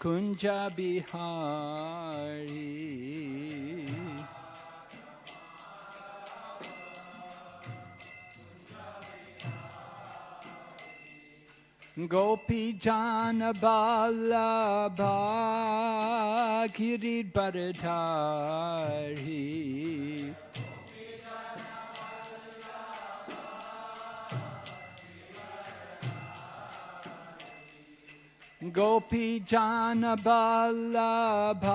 Kunja Bihari Gopi Jana Ballabha Kirit Bharadhari Gopi Jana Ballabha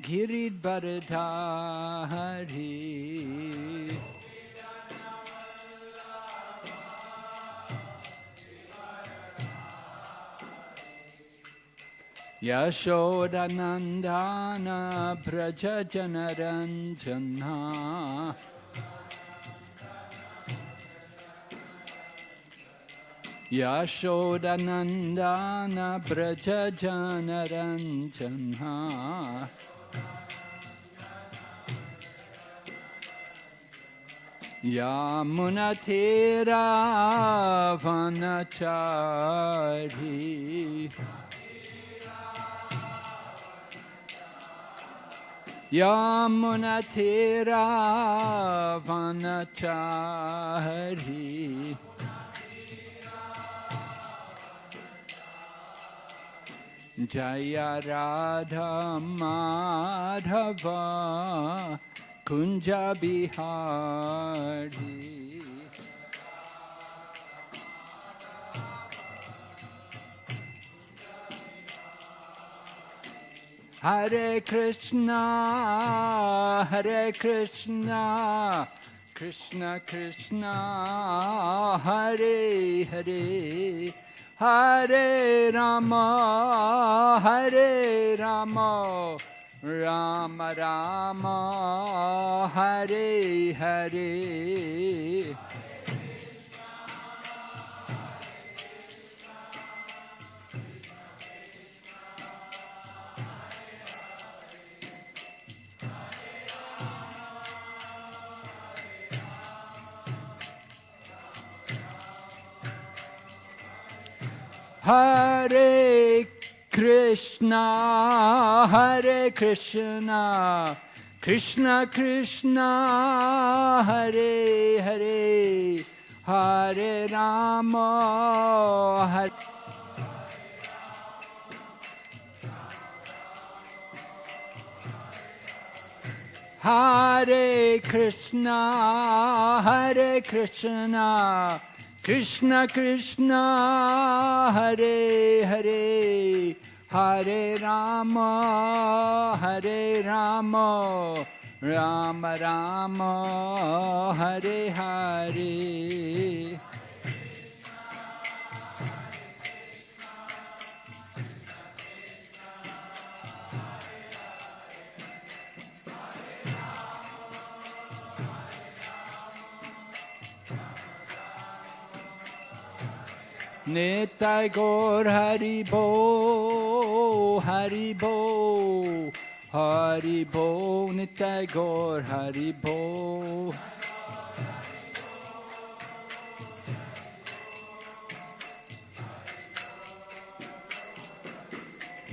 Girid Bharadhari Yashodanandana Braja Janaranjana यशोदनन्दना व्रजनरञ्जन्हा यामुनथेरावनचारी यामुनथेरावनचारी जय राधा माधव कुञ्ज कुञ्जविहार हरे कृष्णा हरे Krishna Krishna Krishna Hare Hare. Hare Rama, Hare Rama, Rama Rama, Hare Hare. Hare Krishna, Hare Krishna, Krishna Krishna, Hare Hare, Hare Rama, Hare Hare Krishna, Hare Krishna, Krishna Krishna Hare Hare Hare Ram हरे Ram Ram Ram Hare Hare Nitai Gaur Haribo, Haribo, Haribo, Nitai Gaur Haribo.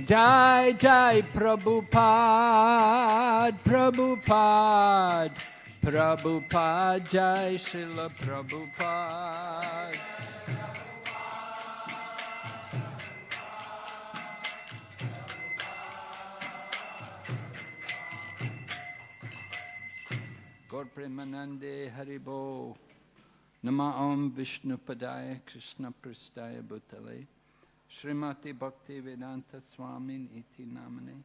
Jai Jai Prabhupada, Prabhupada, Prabhupada, Jai Srila Prabhupada. Gaur Premanande Haribo. Nama Om Vishnu Padaya Krishna Prastaya Bhutale. Srimati Bhakti Vedanta Swamin Iti Namane.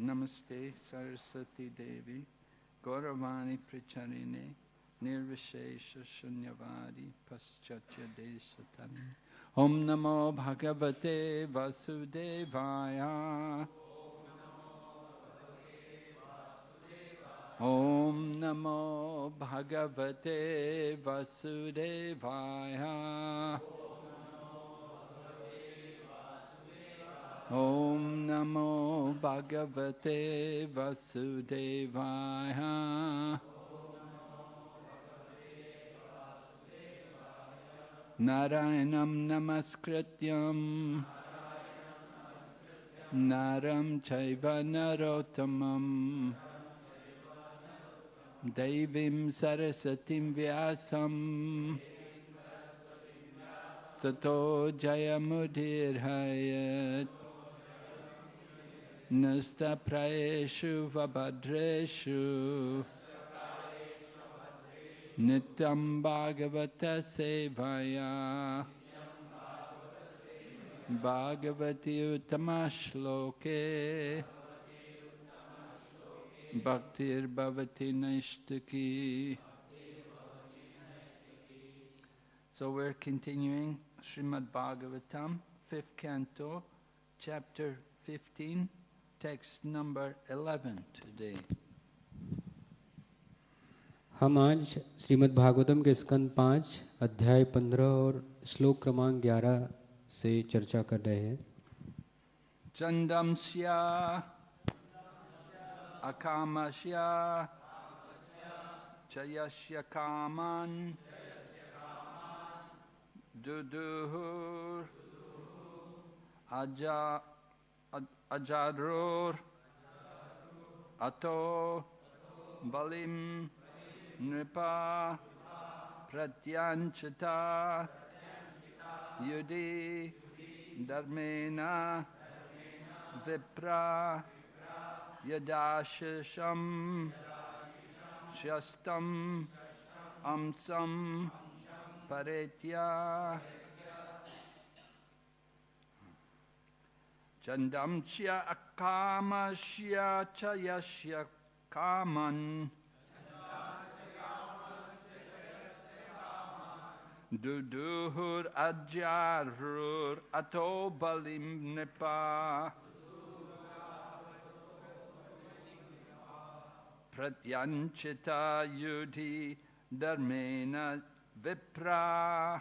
Namaste Saraswati Devi. Gauravani Pricharine. Nirvishesha Shunyavadi Paschatya Desatani. Om Namo Bhagavate Vasudevaya. ॐ नमो भगवते वसुदेवाय। ॐ नमो भगवते वसुदेवा नारायण नमस्कृत नरं चैव नरोत्तमम्। नरोत्तमं दैवीं सरस्वतीं व्यासं ततो जयमुदीर्हयत्। नस्तप्रायेषु वभद्रेषु। नित्यं भागवतसेवया भागवती उत्तमश्लोके भक्तिर्भवति नैष्टिकी So we're continuing Srimad Bhagavatam, fifth canto, chapter 15, text number 11 today. हम आज श्रीमद् भागवतम के स्कंद पाँच अध्याय पंद्रह और श्लोक क्रमांक ग्यारह से चर्चा कर रहे हैं चंदम Chandamsya Akamasya Chayasya Kaman. Duduhur. Aja Aj- Ajarur Ato. Balim. Nripa. Pratyanchita Yudi. Dharmena. Vipra Yadashisham Shastam Amsam Paretya Chandamchya Akamasya Chayasya Kaman Duduhur Ajarur Ato Balim Pratyanchita Yudhi Dharmena Vipra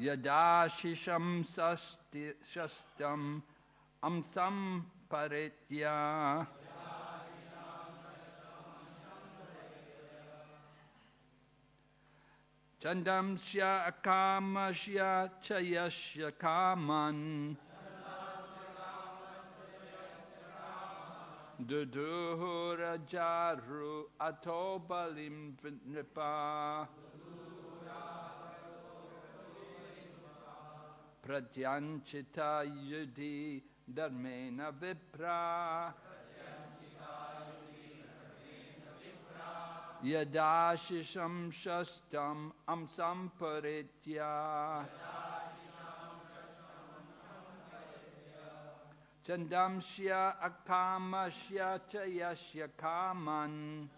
Yadashisham Shastam Amsam Paritya Chandamsya Akamasya Chayasya Kaman Duduhura Jaru Atobalim Nipa Pratyanchita Yudi Dharmena Vipra Yadashisham Shastam Amsam Paritya Chandamsya Akamasya Chayasya Kaman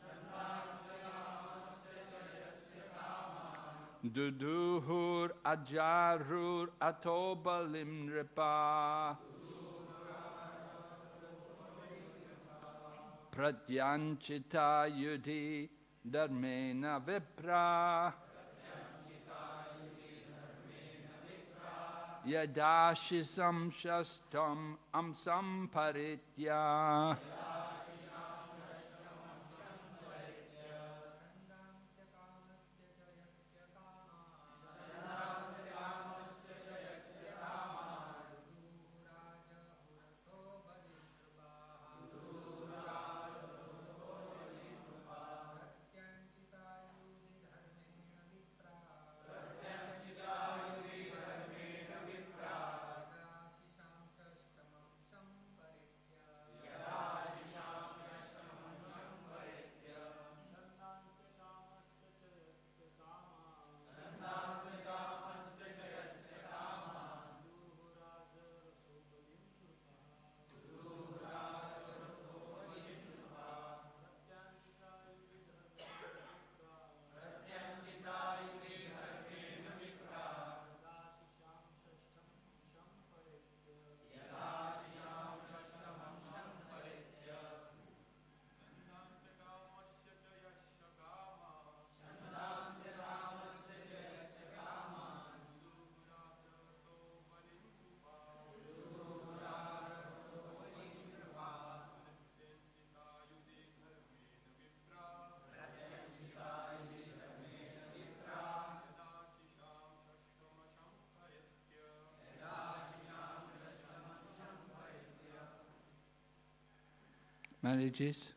Duduhur Ajarur Atobalim Ripa Pratyanchita Yudhi Dharmena Vipra यदा शिसं षष्ठं संफरित्या marriages.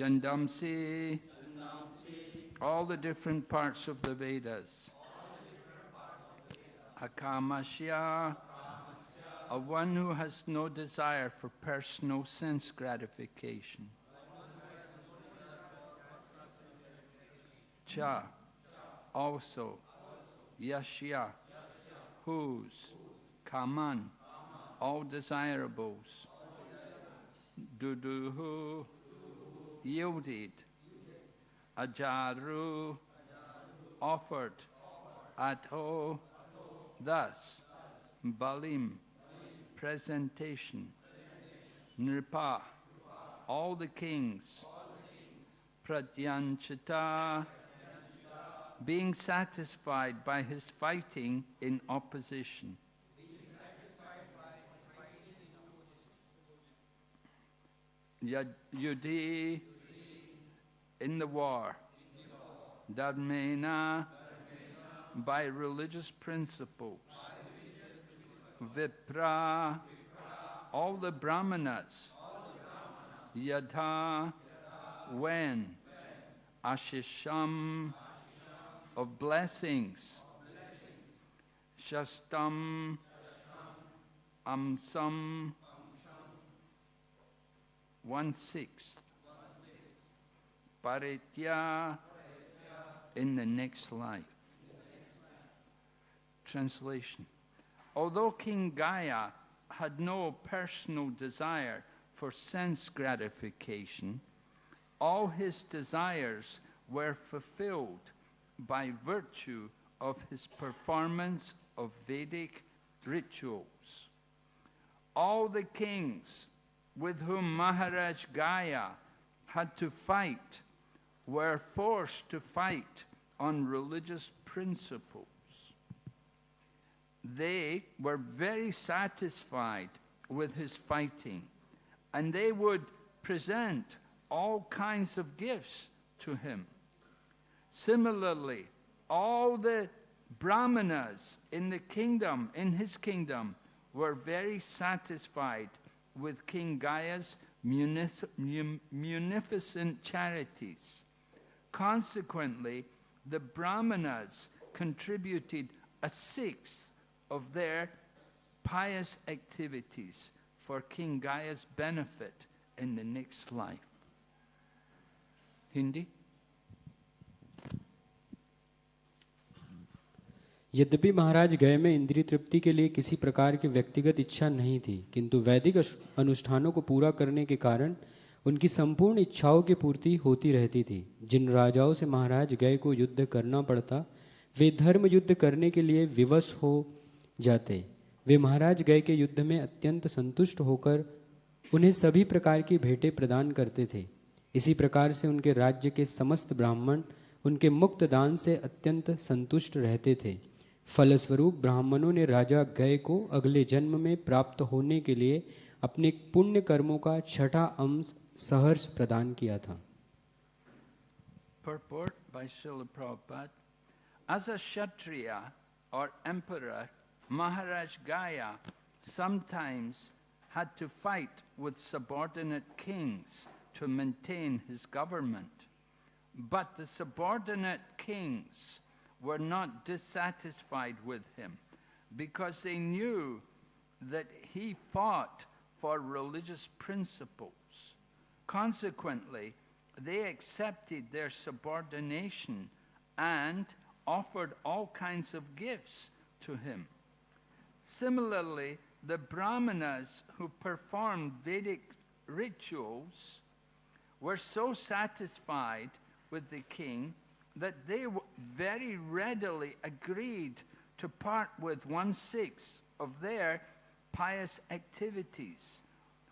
Jandamsi, all the different parts of the Vedas. Akāmashya, a one who has no desire for personal sense gratification. Cha, also. Yashya, whose. Kaman, all desirables. Duduhu, yielded. Ajaru, offered. Atho, thus. Balim, presentation. Nripa, all the kings. Pradyanchita, being satisfied by his fighting in opposition. Yudhi, in the war. Dharmena, by religious principles. Vipra, all the brahmanas. Yadha, when. Ashisham, of blessings. Shastam, Amsam, one sixth. Paritya, in the next life. Translation Although King Gaia had no personal desire for sense gratification, all his desires were fulfilled by virtue of his performance of Vedic rituals. All the kings with whom Maharaj Gaia had to fight were forced to fight on religious principles. They were very satisfied with his fighting, and they would present all kinds of gifts to him. Similarly, all the brahmanas in the kingdom, in his kingdom, were very satisfied with King munic- munificent charities. Consequently, the brahmanas contributed a sixth of their pious activities for King Gaia's benefit in the next life. Hindi? यद्यपि महाराज गए में इंद्रिय तृप्ति के लिए किसी प्रकार की व्यक्तिगत इच्छा नहीं थी किंतु वैदिक अश- अनुष्ठानों को पूरा करने के कारण उनकी संपूर्ण इच्छाओं की पूर्ति होती रहती थी। जिन राजाओं से महाराज गए को युद्ध करना पड़ता, वे धर्म युद्ध करने के लिए विवश हो जाते। वे महाराज गए के युद्ध में अत्यंत संतुष्ट होकर उन्हें सभी प्रकार की भेंटें प्रदान करते थे। इसी प्रकार से उनके राज्य के समस्त ब्राह्मण उनके मुक्त दान से अत्यंत संतुष्ट रहते थे। फलस्वरूप ब्राह्मणों ने राजा गय को अगले जन्म में प्राप्त होने के लिए अपने पुण्य कर्मों का छठा अंश सहर्ष प्रदान किया था Purport by Srila Prabhupada. As a Kshatriya or emperor, Maharaj Gaya sometimes had to fight with subordinate kings to maintain his government. But the subordinate kings were not dissatisfied with him because they knew that he fought for religious principles. Consequently, they accepted their subordination and offered all kinds of gifts to him. Similarly, the brahmanas who performed Vedic rituals were so satisfied with the king that they very readily agreed to part with one sixth of their pious activities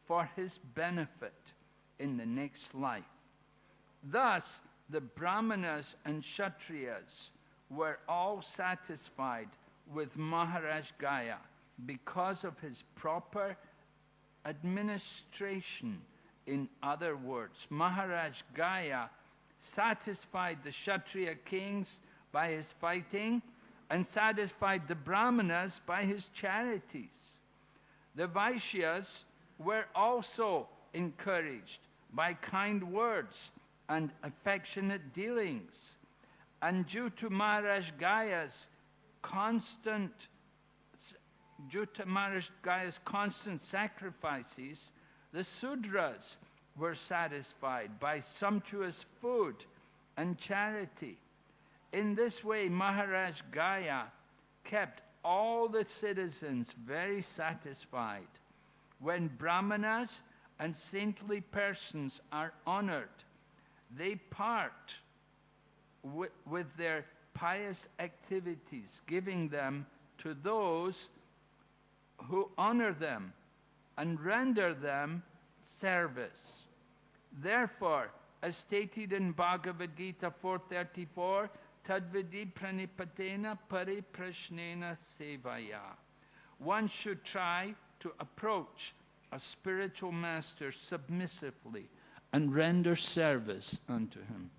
for his benefit in the next life. Thus, the Brahmanas and Kshatriyas were all satisfied with Maharaj Gaya because of his proper administration. In other words, Maharaj Gaya satisfied the Kshatriya kings by his fighting and satisfied the Brahmanas by his charities. The Vaishyas were also encouraged by kind words and affectionate dealings. And due to Maharaj Gaya's constant due to Maharaj Gaya's constant sacrifices, the Sudras were satisfied by sumptuous food and charity. In this way, Maharaj Gaya kept all the citizens very satisfied. When Brahmanas and saintly persons are honored, they part with, with their pious activities, giving them to those who honor them and render them service. Therefore, as stated in Bhagavad Gita 434, Tadvidi pranipatena pariprashnena sevaya. One should try to approach a spiritual master submissively and render service unto him.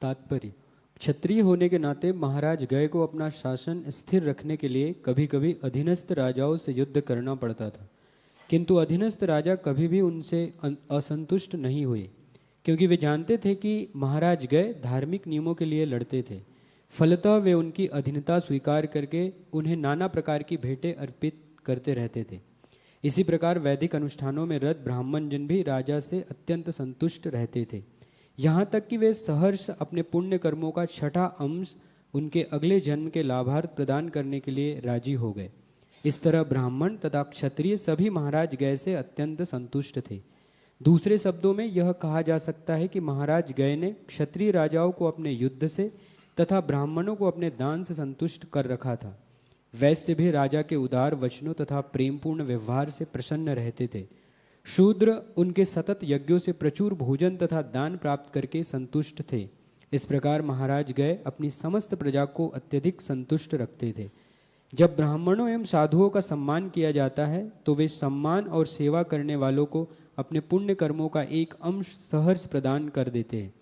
तात्पर्य, क्षत्रिय होने के नाते महाराज गय को अपना शासन स्थिर रखने के लिए कभी कभी अधीनस्थ राजाओं से युद्ध करना पड़ता था। किंतु अधीनस्थ राजा कभी भी उनसे असंतुष्ट नहीं हुए, क्योंकि वे जानते थे कि महाराज गय धार्मिक नियमों के लिए लड़ते थे। फलतः वे उनकी अधीनता स्वीकार करके उन्हें नाना प्रकार की भेंटें अर्पित करते रहते थे। इसी प्रकार वैदिक अनुष्ठानों में रत ब्राह्मण जन भी राजा से अत्यंत संतुष्ट रहते थे। यहाँ तक कि वे सहर्ष अपने पुण्य कर्मों का छठा अंश उनके अगले जन्म के लाभार्थ प्रदान करने के लिए राज़ी हो गए। इस तरह ब्राह्मण तथा क्षत्रिय सभी महाराज गय से अत्यंत संतुष्ट थे। दूसरे शब्दों में यह कहा जा सकता है कि महाराज गय ने क्षत्रिय राजाओं को अपने युद्ध से तथा ब्राह्मणों को अपने दान से संतुष्ट कर रखा था। वैश्य भी राजा के उदार वचनों तथा प्रेमपूर्ण व्यवहार से प्रसन्न रहते थे। शूद्र उनके सतत यज्ञों से प्रचुर भोजन तथा दान प्राप्त करके संतुष्ट थे। इस प्रकार महाराज गए अपनी समस्त प्रजा को अत्यधिक संतुष्ट रखते थे। जब ब्राह्मणों एवं साधुओं का सम्मान किया जाता है तो वे सम्मान और सेवा करने वालों को अपने पुण्य कर्मों का एक अंश सहर्ष प्रदान कर देते हैं।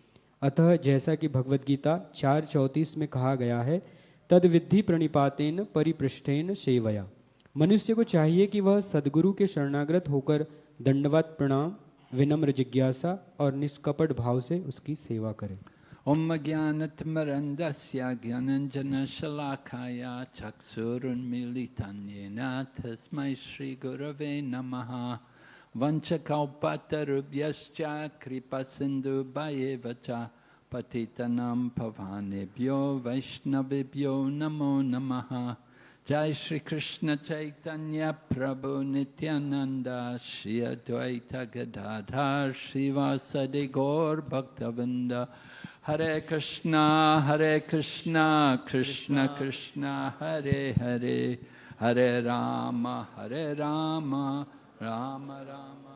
अतः जैसा कि भगवत गीता चार चौंतीस में कहा गया है तद विधि प्रणिपातेन परिपृष्ठेन सेवया। मनुष्य को चाहिए कि वह सदगुरु के शरणागत होकर दंडवत प्रणाम, विनम्र जिज्ञासा और निष्कपट भाव से उसकी सेवा करे। ओम ज्ञानतमरन्दस्य ज्ञानञ्जनशलाखाय चक्षुरुन्मीलितं तस्मै श्रीगुरवे नमः। वञ्चकौपतरुभ्यश्च कृपसिन्धुभयेव च पतितनं भवानेभ्यो वैष्णवेभ्यो नमो नमः। जय श्री कृष्ण चैतन्य प्रभु नित्यानंद श्री अद्वैत गदाधर श्रीवासदि गौर भक्तवृंद हरे कृष्णा हरे कृष्णा, कृष्ण कृष्ण, हरे हरे। हरे राम हरे Ram Ram Ram.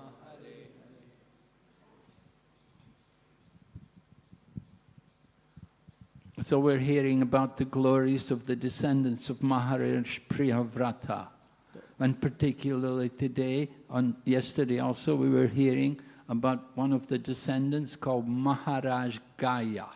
So we're hearing about the glories of the descendants of Maharaj Priyavrata. And particularly today, on yesterday also, we were hearing about one of the descendants called Maharaj Gaya.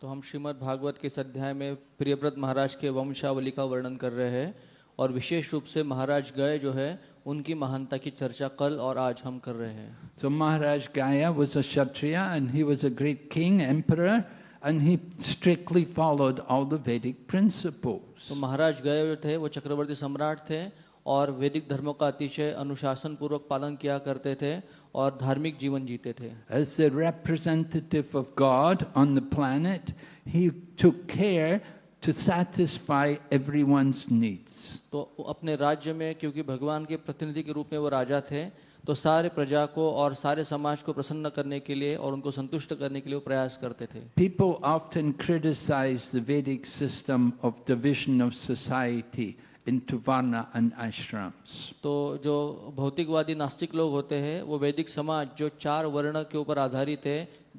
तो हम श्रीमद् भागवत के इस अध्याय में प्रियव्रत महाराज के वंशावली का वर्णन कर रहे हैं और विशेष रूप से महाराज गए जो है उनकी महानता की चर्चा कल और आज हम कर रहे हैं So Maharaj Gaya was a Kshatriya and he was a great king, emperor, and he strictly followed all the Vedic principles. तो महाराज गए थे वो चक्रवर्ती सम्राट थे और वैदिक धर्मों का अतिशय अनुशासन पूर्वक पालन किया करते थे और धार्मिक जीवन जीते थे As the representative of God on the planet, he took care to satisfy everyone's needs. तो अपने राज्य में क्योंकि भगवान के प्रतिनिधि के रूप में वो राजा थे तो सारे प्रजा को और सारे समाज को प्रसन्न करने के लिए और उनको संतुष्ट करने के लिए प्रयास करते थे People often criticize the Vedic system of division of society into Varna and ashrams. तो जो भौतिकवादी नास्तिक लोग होते हैं वो वैदिक समाज जो चार वर्ण के ऊपर आधारित है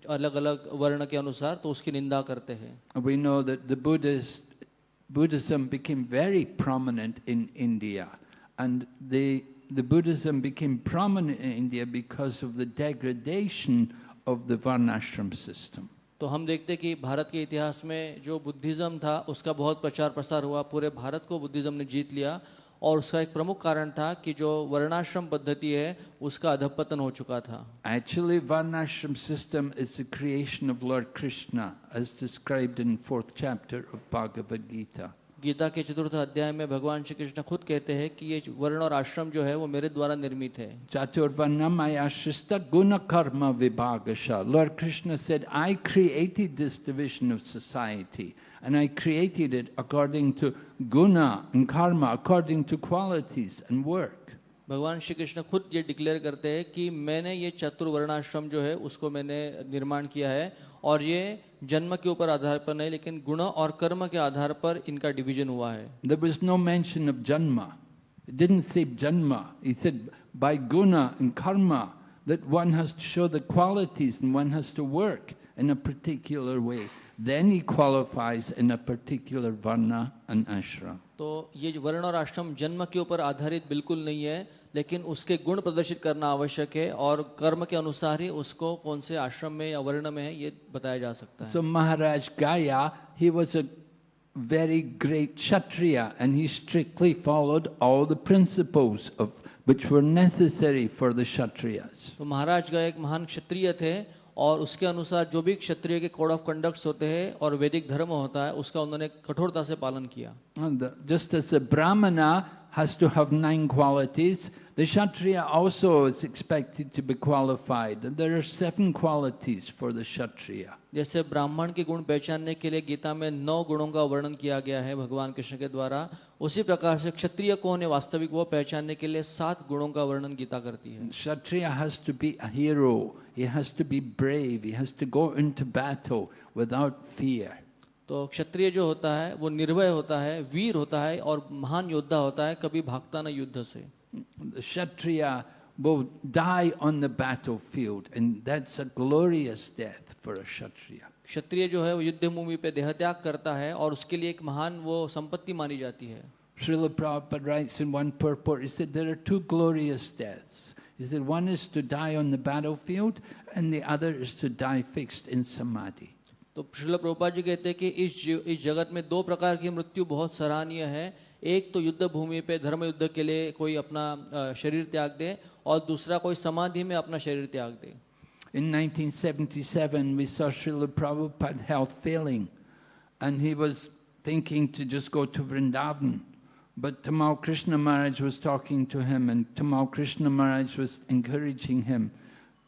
अलग अलग वर्ण के अनुसार तो उसकी निंदा करते हैं We know that the Buddhist, Buddhism became very prominent in India, and the, the Buddhism became prominent in India because of the degradation of the Varnashram system. तो हम देखते हैं कि भारत के इतिहास में जो बुद्धिज़्म था उसका बहुत प्रचार प्रसार हुआ पूरे भारत को बुद्धिज़्म ने जीत लिया और उसका एक प्रमुख कारण था कि जो वर्णाश्रम पद्धति है उसका अधपतन हो चुका था Actually, Varnashram system is the creation of Lord Krishna, as described in fourth chapter of Bhagavad Gita. Gita के चतुर्थ अध्याय में भगवान श्री कृष्ण खुद कहते हैं कि ये वर्ण और आश्रम जो है वो मेरे द्वारा निर्मित है। चतुर्वर्णम गुण कर्म विभाग Lord Krishna said I created this division of society and I created it according to guna and karma according to qualities and work भगवान श्री कृष्ण खुद ये डिक्लेयर करते हैं कि मैंने ये चतुर्वर्णाश्रम जो है उसको मैंने निर्माण किया है और ये जन्म के ऊपर आधार पर नहीं लेकिन गुण और कर्म के आधार पर इनका डिवीज़न हुआ है There was no mention of Janma. It didn't say Janma. He said by guna and karma that one has to show the qualities and one has to work in a particular way. Then he qualifies in a particular varna and ashram. तो ये वर्ण और आश्रम जन्म के ऊपर आधारित बिल्कुल नहीं है लेकिन उसके गुण प्रदर्शित करना आवश्यक है और कर्म के अनुसार ही उसको कौन से आश्रम में या वर्ण में है ये बताया जा सकता है So Maharaj Gaya, he was a very great Kshatriya and he strictly followed all the principles of which were necessary for the Kshatriyas. तो महाराज का एक महान क्षत्रिय थे और उसके अनुसार जो भी क्षत्रिय के कोड ऑफ़ कंडक्ट्स होते हैं और वैदिक धर्म होता है उसका उन्होंने कठोरता से पालन किया just as a Brahmana has to have nine qualities. The Kshatriya also is expected to be qualified. And there are seven qualities for the Kshatriya. जैसे ब्राह्मण के गुण पहचानने के लिए गीता में नौ गुणों का वर्णन किया गया है भगवान कृष्ण के द्वारा उसी प्रकार से क्षत्रिय को होने वास्तविक वो पहचानने के लिए सात गुणों का वर्णन गीता करती है kshatriya has to be hero he has to be brave he has to go into battle without fear तो क्षत्रिय जो होता है वो निर्भय होता है वीर होता है और महान योद्धा होता है कभी भागता ना युद्ध से। क्षत्रिय वो die on the battle field and that's a glorious death for a kshatriya क्षत्रिय जो है वो युद्ध भूमि पे देह त्याग करता है और उसके लिए एक महान वो संपत्ति मानी जाती है। Srila Prabhupada writes in one purport he said there are two glorious deaths He said, one is to die on the battlefield and the other is to die fixed in samadhi. तो श्रील प्रभुपा जी कहते हैं कि इस इस जगत में दो प्रकार की मृत्यु बहुत सराहनीय है। एक तो युद्ध भूमि पे, धर्म युद्ध के लिए कोई अपना शरीर त्याग दे और दूसरा कोई समाधि में अपना शरीर त्याग दे। In 1977 we saw Srila Prabhupada health failing and he was thinking to just go to Vrindavan but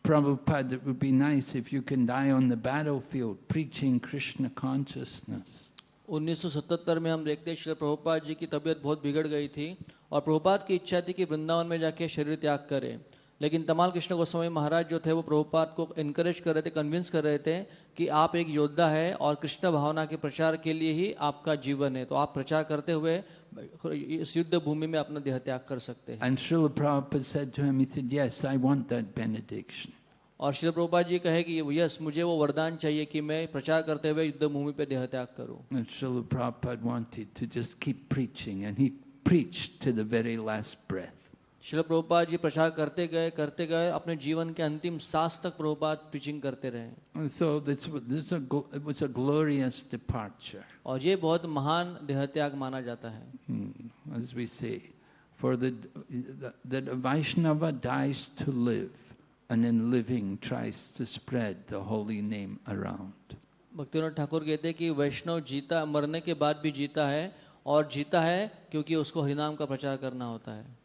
Prabhupada, it would be nice if you can die on the battlefield preaching Krishna consciousness. 1977 में हम देखते हैं श्री प्रभुपाद जी की तबीयत बहुत बिगड़ गई थी और प्रभुपाद की इच्छा थी कि वृंदावन में जाके शरीर त्याग करें लेकिन तमाल कृष्ण गोस्वामी महाराज जो थे वो प्रभुपाद को इनकरेज कर रहे थे कन्विंस कर रहे थे कि आप एक योद्धा है और कृष्ण भावना के प्रचार के लिए ही आपका जीवन है तो आप प्रचार करते हुए इस युद्ध भूमि में अपना देह त्याग कर सकते हैं। And Srila Prabhupada said to him he said yes I want that benediction और श्री प्रभुपाद जी कहे कि यस मुझे वो वरदान चाहिए कि मैं प्रचार करते हुए युद्ध भूमि पे देह त्याग करूँ। And Srila Prabhupada wanted to just keep preaching and he preached to the very last breath Srila Prabhupada ji प्रचार करते गए करते गए अपने जीवन के अंतिम सांस तक प्रभुपाद प्रीचिंग करते रहे so this, this a, it was a glorious departure, और ये बहुत महान देहत्याग माना जाता है hmm, as we say. For the, the, a Vaishnava dies to live, and in living tries to spread the holy name around. Bhaktinath Thakur कहते हैं कि वैष्णव जीता मरने के बाद भी जीता है और जीता है क्योंकि उसको हरिनाम का प्रचार करना होता है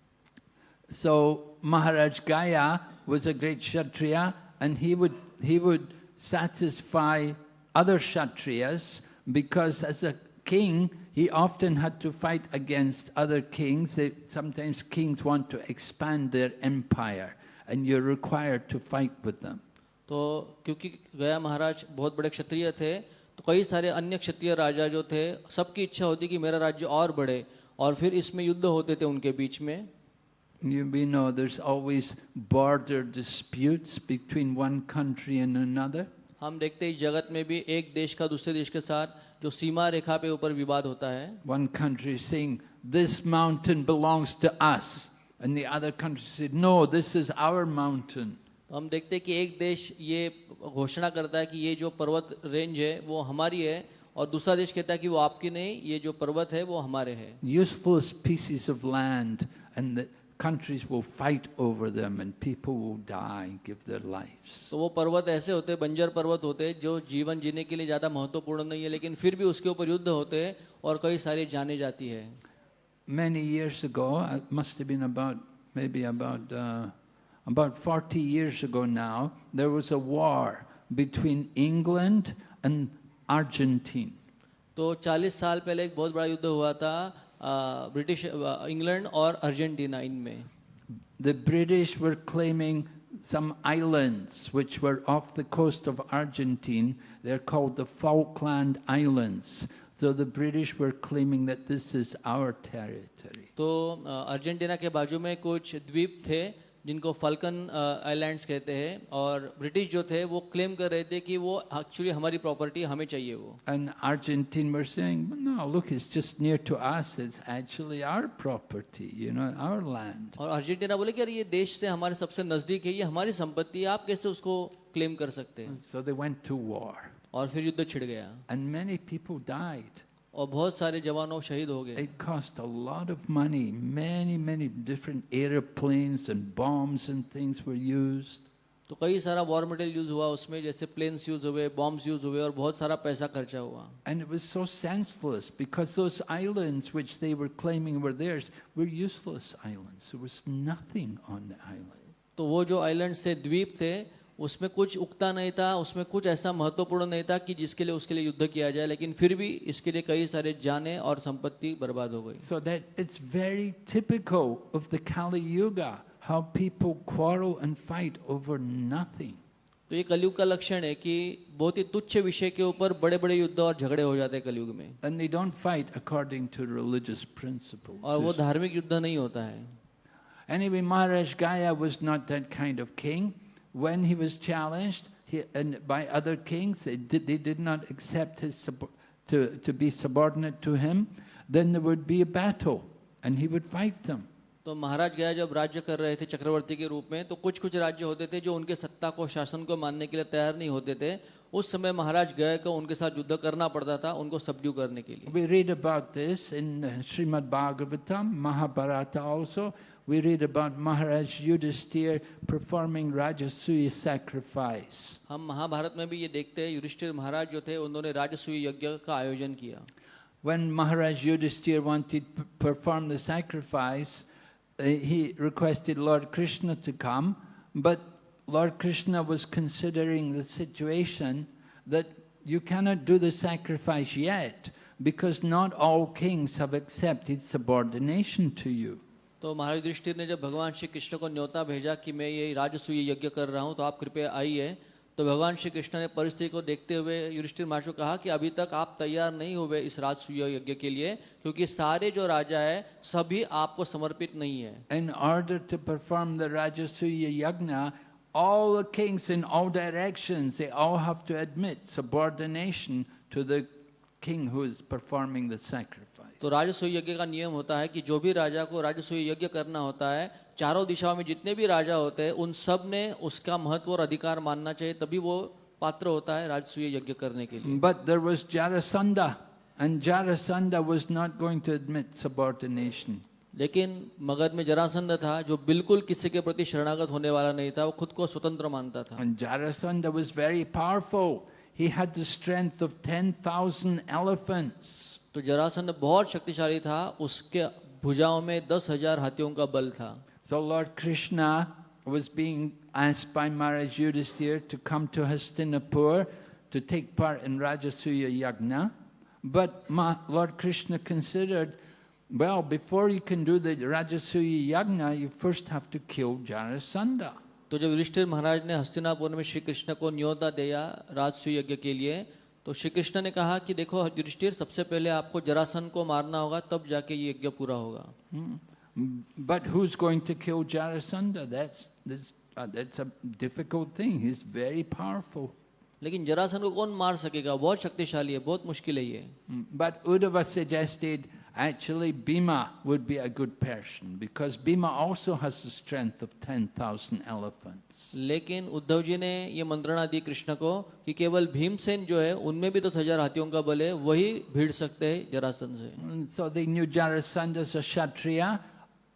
So Maharaj Gaya was a great Kshatriya and he would, he would satisfy other Kshatriyas because as a king, he often had to fight against other kings. They, sometimes kings want to expand their empire and you're required to fight with them. तो क्योंकि गया महाराज बहुत बड़े क्षत्रिय थे तो कई सारे अन्य क्षत्रिय राजा जो थे सबकी इच्छा होती कि मेरा राज्य और बढ़े और फिर इसमें युद्ध होते थे उनके बीच में You, we know there's always border disputes between one country and another. हम देखते हैं इस जगत में भी एक देश का दूसरे देश के साथ जो सीमा रेखा पे ऊपर विवाद होता है One country is saying, This mountain belongs to us. And the other country said, No, this is our mountain. तो हम देखते हैं कि एक देश ये घोषणा करता है कि ये जो पर्वत रेंज है वो हमारी है और दूसरा देश कहता है कि वो आपकी नहीं ये जो पर्वत है वो हमारे है Useless pieces of land, and the countries will fight over them, and people will die, give their lives. तो वो पर्वत ऐसे होते हैं बंजर पर्वत होते हैं जो जीवन जीने के लिए ज़्यादा महत्वपूर्ण नहीं है लेकिन फिर भी उसके ऊपर युद्ध होते हैं और कई सारी जाने जाती है Many years ago, it must have been about maybe about uh, about 40 years ago now, there was a war between England and Argentine. तो 40 साल पहले एक बहुत बड़ा युद्ध हुआ था आ, ब्रिटिश इंग्लैंड और अर्जेंटीना इनमें The British were claiming some islands which were off the coast of Argentina. They're called the Falkland Islands. So the British were claiming that this is our territory. तो Argentina के बाजू में कुछ द्वीप थे जिनको फल्कन आइलैंड्स कहते हैं और ब्रिटिश जो थे वो क्लेम कर रहे थे कि वो एक्चुअली हमारी प्रॉपर्टी हमें चाहिए वो And Argentine were saying, no, look, it's just near to us. It's actually our property, you know, our land. और अर्जेंटीना बोले कि यार ये देश से हमारे सबसे नज़दीक है ये हमारी संपत्ति है आप कैसे उसको क्लेम कर सकते हैं So they went to war. और फिर युद्ध छिड़ गया And many people died. और बहुत सारे जवानों शहीद हो गए cost a lot of money. Many, many different airplanes and bombs and things were used. तो कई सारा वॉर मटेरियल यूज़ हुआ उसमें जैसे प्लेन्स यूज़ हुए बॉम्ब्स यूज़ हुए और बहुत सारा पैसा खर्चा हुआ and it so senseless because those islands which they were claiming were theirs were useless islands there was nothing on the island तो वो जो आइलैंड्स थे द्वीप थे उसमें कुछ उगता नहीं था उसमें कुछ ऐसा महत्वपूर्ण नहीं था कि जिसके लिए उसके लिए युद्ध किया जाए लेकिन फिर भी इसके लिए कई सारे जाने और संपत्ति बर्बाद हो गई। So that it's very typical of the Kali Yuga how people quarrel and fight over nothing तो ये कलयुग का लक्षण है कि बहुत ही तुच्छ विषय के ऊपर बड़े बड़े युद्ध और झगड़े हो जाते हैं कलयुग में। And they don't fight according to religious principle और वो धार्मिक युद्ध नहीं होता है। Anyway Maharaj Gaya was not that kind of king When he was challenged he, and by other kings, they did, they did not accept his to, to be subordinate to him, then there would be a battle and he would fight them. तो महाराज गया जब राज्य कर रहे थे चक्रवर्ती के रूप में तो कुछ कुछ राज्य होते थे जो उनके सत्ता को शासन को मानने के लिए तैयार नहीं होते थे उस समय महाराज गया को उनके साथ युद्ध करना पड़ता था उनको सबड्यू करने के लिए We read about this in uh, Srimad Bhagavatam, Mahabharata also. We read about Maharaj Yudhisthira performing Rajasuya sacrifice. हम महाभारत में भी ये देखते हैं युधिष्ठिर महाराज जो थे उन्होंने राजसूय यज्ञ का आयोजन किया When Maharaj Yudhisthira wanted to perform the sacrifice, uh, he requested Lord Krishna to come, but Lord Krishna was considering the situation that you cannot do the sacrifice yet because not all kings have accepted subordination to you. तो महाराज युधिष्ठिर ने जब भगवान श्री कृष्ण को न्योता भेजा कि मैं ये राजसूय यज्ञ कर रहा हूँ तो आप कृपया आइए तो भगवान श्री कृष्ण ने परिस्थिति को देखते हुए युधिष्ठिर महाराज को कहा कि अभी तक आप तैयार नहीं हुए इस राजसूय यज्ञ के लिए क्योंकि सारे जो राजा है सभी आपको समर्पित नहीं है In order to perform the Rajasuya Yagna, all the kings in all directions, they all have to admit subordination to the king who is performing the sacrifice. तो राजसूय यज्ञ का नियम होता है कि जो भी राजा को राजसूय यज्ञ करना होता है चारों दिशाओं में जितने भी राजा होते हैं उन सबने उसका महत्व और अधिकार मानना चाहिए तभी वो पात्र होता है राजसूय यज्ञ करने के लिए But there was Jarasandha, and Jarasandha was not going to admit subordination. लेकिन मगध में जरासंध था जो बिल्कुल किसी के प्रति शरणागत होने वाला नहीं था वो खुद को स्वतंत्र मानता था And Jarasandha was very powerful. He had the strength of 10,000 elephants. तो जरासंध बहुत शक्तिशाली था उसके भुजाओं में दस हज़ार हाथियों का बल था So Lord Krishna was being asked by Maharaj Yudhisthira to come to Hastinapur to take part in Rajasuya Yagna. But Ma- Lord Krishna considered, well, before you can do the Rajasuya Yagna, you first have to kill Jarasandha. तो जब युधिष्ठिर महाराज ने हस्तिनापुर में श्री कृष्ण को न्योता दिया राजसूय यज्ञ के लिए तो श्री कृष्ण ने कहा कि देखो युधिष्ठिर सबसे पहले आपको जरासन को मारना होगा तब जाके ये यज्ञ पूरा होगा। But who is going to kill Jarasan that's that's a difficult thing he is very powerful लेकिन जरासन को कौन मार सकेगा? बहुत शक्तिशाली है बहुत मुश्किल है ये। But Uddhava suggested actually Bhima would be a good person because Bhima also has the strength of 10,000 elephants. लेकिन उद्धव जी ने ये मंत्रणा दी कृष्ण को कि केवल भीमसेन जो है उनमें भी दस हजार हाथियों का बल है वही भीड़ सकते हैं जरासन से And so they knew Jarasandha's a Kshatriya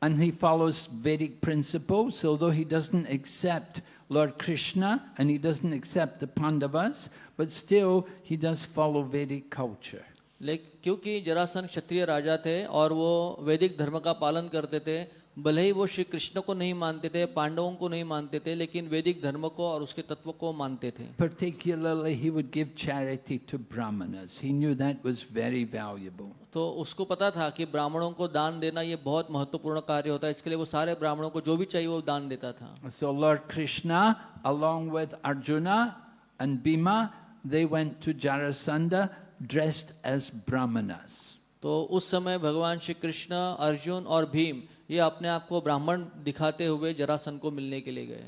and he follows Vedic principles, although he doesn't accept Lord Krishna and he doesn't accept the Pandavas, but still he does follow Vedic culture. लेकिन क्योंकि जरासन क्षत्रिय राजा थे और वो वैदिक धर्म का पालन करते थे भले ही वो श्री कृष्ण को नहीं मानते थे पांडवों को नहीं मानते थे लेकिन वैदिक धर्म को और उसके तत्व को मानते थे Particularly, he would give charity to Brahmanas. He knew that was very valuable. तो उसको पता था कि ब्राह्मणों को दान देना ये बहुत महत्वपूर्ण कार्य होता है इसके लिए वो सारे ब्राह्मणों को जो भी चाहिए वो दान देता था So Lord Krishna, along with Arjuna and Bhima, they went to Jarasandha dressed as Brahmanas. तो उस समय भगवान श्री कृष्ण अर्जुन और भीम ये अपने आप को ब्राह्मण दिखाते हुए जरासन को मिलने के लिए गए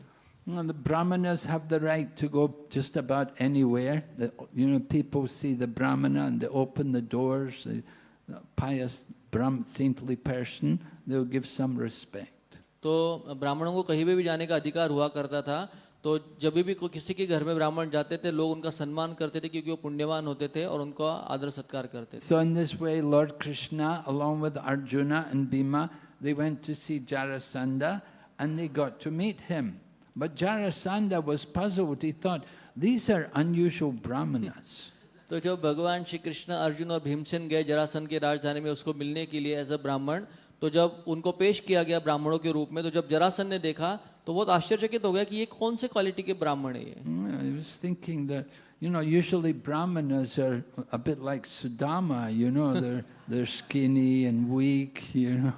Well, the Brahmanas have the right to go just about anywhere. The, you know, people see the Brahmana and they open the doors. The, the pious, Brahm, saintly person, they'll give some respect. तो ब्राह्मणों को कहीं भी जाने का अधिकार हुआ करता था तो जब भी कोई किसी के घर में ब्राह्मण जाते थे लोग उनका सम्मान करते थे क्योंकि वो पुण्यवान होते थे और उनका आदर सत्कार करते थे So in this way, Lord Krishna, along with Arjuna and Bhima, they went to see Jarasandha and they got to meet him. But Jarasandha was puzzled. He thought, these are unusual Brahmanas. तो जब भगवान श्री कृष्ण अर्जुन और भीमसेन गए जरासन की राजधानी में उसको मिलने के लिए एज अ ब्राह्मण तो जब उनको पेश किया गया ब्राह्मणों के रूप में तो जब जरासन ने देखा तो बहुत आश्चर्यचकित हो गया कि ये कौन से क्वालिटी के ब्राह्मण है ये? I was thinking that you know usually brahmanas are a bit like Sudama you know they're they're skinny and weak you know